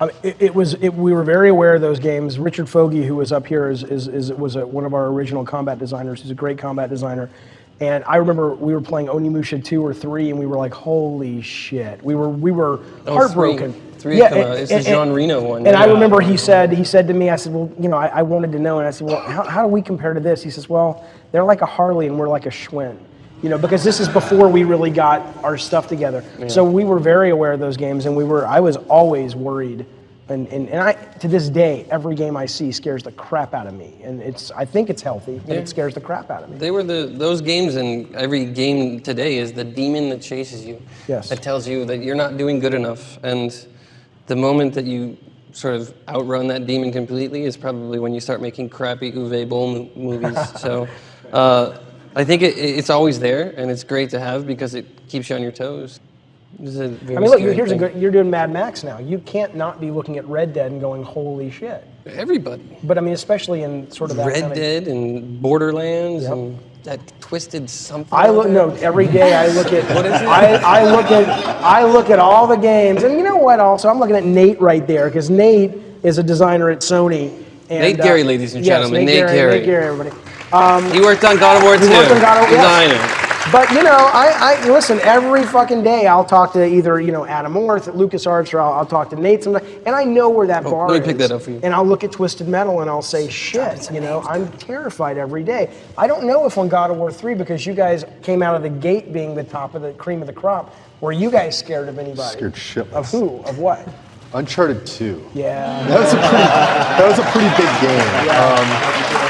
I mean, it, it was. It, we were very aware of those games. Richard Fogey, who was up here, is, is, is was a, one of our original combat designers. He's a great combat designer. And I remember we were playing Onimusha two or three, and we were like, "Holy shit!" We were we were Oh, heartbroken. three. Three out. It's the Jean Reno one, And I remember he said he said to me, I said, "Well, you know, I, I wanted to know." And I said, "Well, how, how do we compare to this?" He says, "Well, they're like a Harley, and we're like a Schwinn." You know, because this is before we really got our stuff together. Yeah. So we were very aware of those games, and we were. I was always worried, and, and, and I to this day, every game I see scares the crap out of me, and it's. I think it's healthy, but Yeah. it scares the crap out of me. They were the those games, and every game today is the demon that chases you. Yes. That tells you that you're not doing good enough, and the moment that you sort of outrun that demon completely is probably when you start making crappy Uwe Boll mo- movies. so uh, I think it, it's always there, and it's great to have because it keeps you on your toes. This is a very I mean, look, here's a thing. good. You're doing Mad Max now. You can't not be looking at Red Dead and going, "Holy shit!" Everybody. But I mean, especially in sort of that Red kind of, Dead and Borderlands and that twisted something. I look no every day. I look at What is it? I, I look at I look at all the games, and you know what? Also, I'm looking at Nate right there because Nate is a designer at Sony. And, Nate Gary, uh, ladies and yes, gentlemen, Nate, Nate Gary, Gary. Nate Gary, everybody. Um, He worked on God of War he 2. worked on God of- yes. Designer. But you know, I, I listen every fucking day. I'll talk to either you know Adam Orth Lucas LucasArts, or I'll, I'll talk to Nate sometimes, and I know where that Oh, bar let me is. pick that up for you. And I'll look at Twisted Metal and I'll say, shit, you know, I'm terrified every day. I don't know if on God of War 3, because you guys came out of the gate being the top of the cream of the crop, were you guys scared of anybody? Scared shitless. Of who? Of what? Uncharted 2. Yeah. That was a pretty, that was a pretty big game. Um,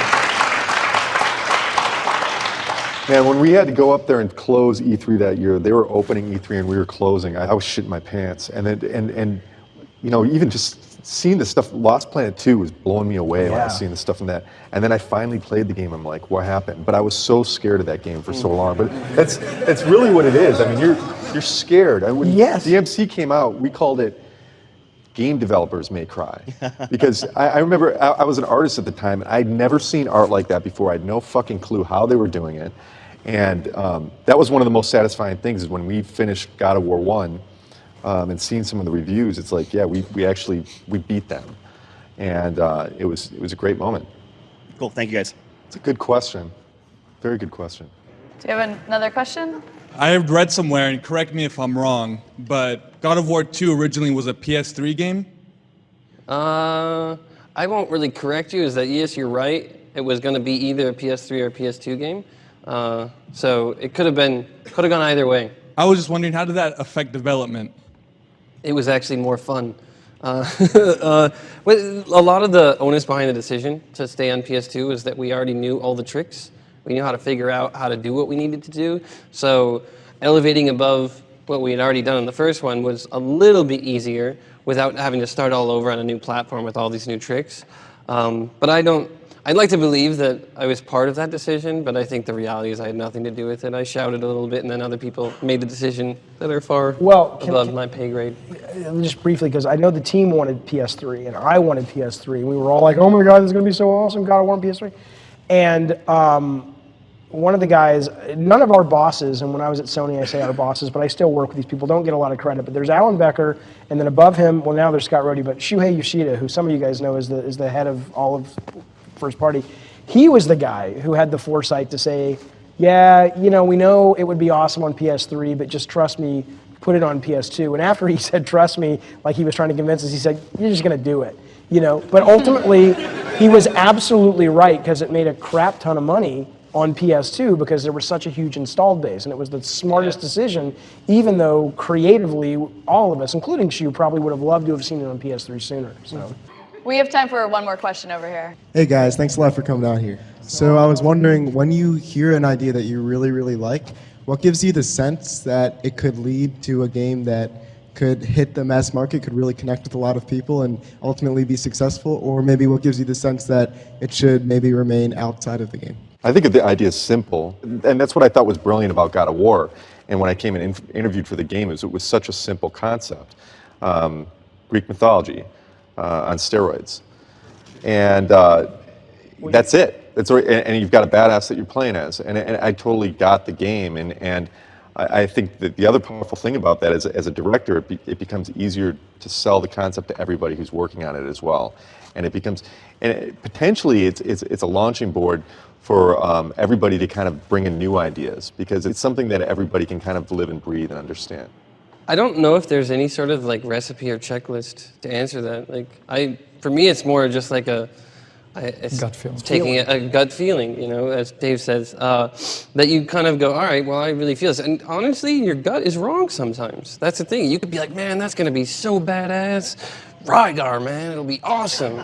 man, when we had to go up there and close E3 that year, they were opening E3 and we were closing. I, I was shitting my pants. And then, and and you know, even just seeing the stuff, Lost Planet 2 was blowing me away when I was Yeah. seeing the stuff in that. And then I finally played the game. I'm like, what happened? But I was so scared of that game for so long. But that's that's really what it is. I mean, you're you're scared. I, when Yes. DMC came out, we called it game developers may cry because I, I remember I, I was an artist at the time and I'd never seen art like that before. I had no fucking clue how they were doing it, and um, that was one of the most satisfying things is when we finished God of War One um, and seeing some of the reviews. It's like, yeah, we, we actually we beat them, and uh, it was it was a great moment. Cool. Thank you, guys. It's a good question, very good question. Do you have an- another question? I have read somewhere, and correct me if I'm wrong, but God of War 2 originally was a PS3 game. Uh, I won't really correct you. Is that yes, you're right. It was going to be either a PS3 or a PS2 game. Uh, so it could have been, could have gone either way. I was just wondering, how did that affect development? It was actually more fun. Uh, uh, a lot of the onus behind the decision to stay on PS2 is that we already knew all the tricks. We knew how to figure out how to do what we needed to do. So elevating above what we had already done in the first one was a little bit easier without having to start all over on a new platform with all these new tricks. Um, but I don't. I'd like to believe that I was part of that decision, but I think the reality is I had nothing to do with it. I shouted a little bit, and then other people made the decision that are far Well, can- above can- my pay grade. Just briefly, because I know the team wanted PS3 and I wanted PS3. We were all like, oh my God, this is going to be so awesome. God War on PS3. And um, one of the guys, none of our bosses, and when I was at Sony, I say our bosses, but I still work with these people, don't get a lot of credit. But there's Alan Becker, and then above him, well, now there's Scott Rohde, but Shuhei Yoshida, who some of you guys know is the, is the head of all of First Party. He was the guy who had the foresight to say, yeah, you know, we know it would be awesome on PS3, but just trust me, put it on PS2. And after he said, trust me, like he was trying to convince us, he said, you're just going to do it. You know, but ultimately, he was absolutely right because it made a crap ton of money on PS2 because there was such a huge installed base. And it was the smartest decision, even though creatively, all of us, including Shu, probably would have loved to have seen it on PS3 sooner. So. We have time for one more question over here. Hey guys, thanks a lot for coming out here. So I was wondering, when you hear an idea that you really, really like, what gives you the sense that it could lead to a game that could hit the mass market, could really connect with a lot of people and ultimately be successful? Or maybe what gives you the sense that it should maybe remain outside of the game? I think the idea is simple, and that's what I thought was brilliant about God of War. And when I came and in- interviewed for the game, is it was such a simple concept, um, Greek mythology uh, on steroids, and uh, that's it. That's and, you've got a badass that you're playing as, and, and I totally got the game. And and I, I think that the other powerful thing about that is, as a director, it, be, it becomes easier to sell the concept to everybody who's working on it as well, and it becomes and it, potentially it's, it's it's a launching board for um, everybody to kind of bring in new ideas because it's something that everybody can kind of live and breathe and understand. I don't know if there's any sort of like recipe or checklist to answer that. Like I, for me, it's more just like a, I, it's Gut feeling. taking a, a gut feeling. You know, as Dave says, uh, that you kind of go, all right, well, I really feel this. And honestly, your gut is wrong sometimes. That's the thing. You could be like, man, that's gonna be so badass. Rygar, man, it'll be awesome.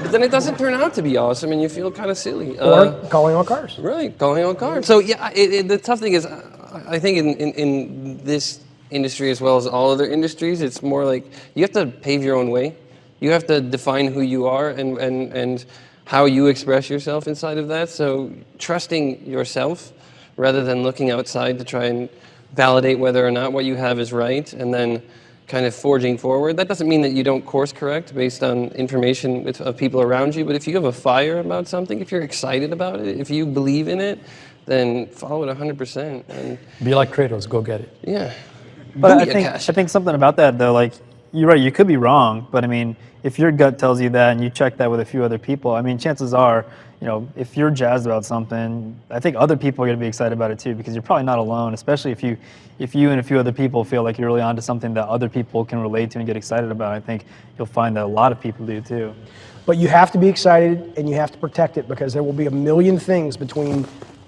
But then it doesn't turn out to be awesome, and you feel kind of silly. Or calling all cars. Right, calling all cars. So yeah, it, it, the tough thing is, I I think in, in, in this industry as well as all other industries. It's more like you have to pave your own way. You have to define who you are and, and, and how you express yourself inside of that. So trusting yourself rather than looking outside to try and validate whether or not what you have is right and then kind of forging forward. That doesn't mean that you don't course correct based on information with, of people around you, but if you have a fire about something, if you're excited about it, if you believe in it, then follow it 100%. And Be like Kratos, go get it. yeah. But I Booyah, think Cash. I think something about that though, like you're right, you could be wrong, but I mean, if your gut tells you that and you check that with a few other people, I mean, chances are, you know, if you're jazzed about something, I think other people are going to be excited about it too, because you're probably not alone, especially if you, if you and a few other people feel like you're really onto something that other people can relate to and get excited about. I think you'll find that a lot of people do too. But you have to be excited and you have to protect it because there will be a million things between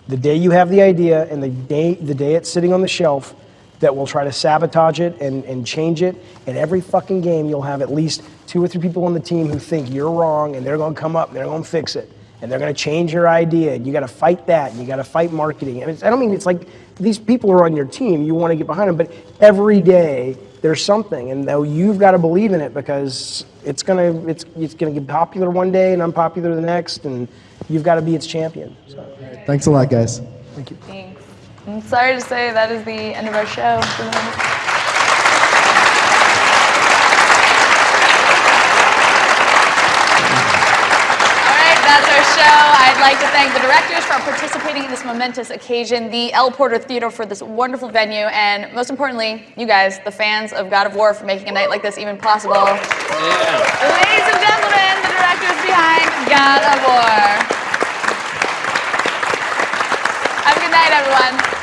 the day you have the idea and the day the day it's sitting on the shelf that will try to sabotage it and, and change it. And every fucking game you'll have at least two or three people on the team who think you're wrong and they're gonna come up and they're gonna fix it. And they're gonna change your idea and you gotta fight that and you gotta fight marketing. And it's, I don't mean it's like these people are on your team, you wanna get behind them, but every day there's something and though you've got to believe in it because it's gonna it's it's gonna get popular one day and unpopular the next and you've got to be its champion. So. Thanks a lot, guys. Thank you. I'm sorry to say that is the end of our show. that's our show. I'd like to thank the directors for participating in this momentous occasion, the El Portal Theater for this wonderful venue, and most importantly, you guys, the fans of God of War for making a night like this even possible. Yeah. Ladies and gentlemen, the directors behind God of War. Have a good night, everyone.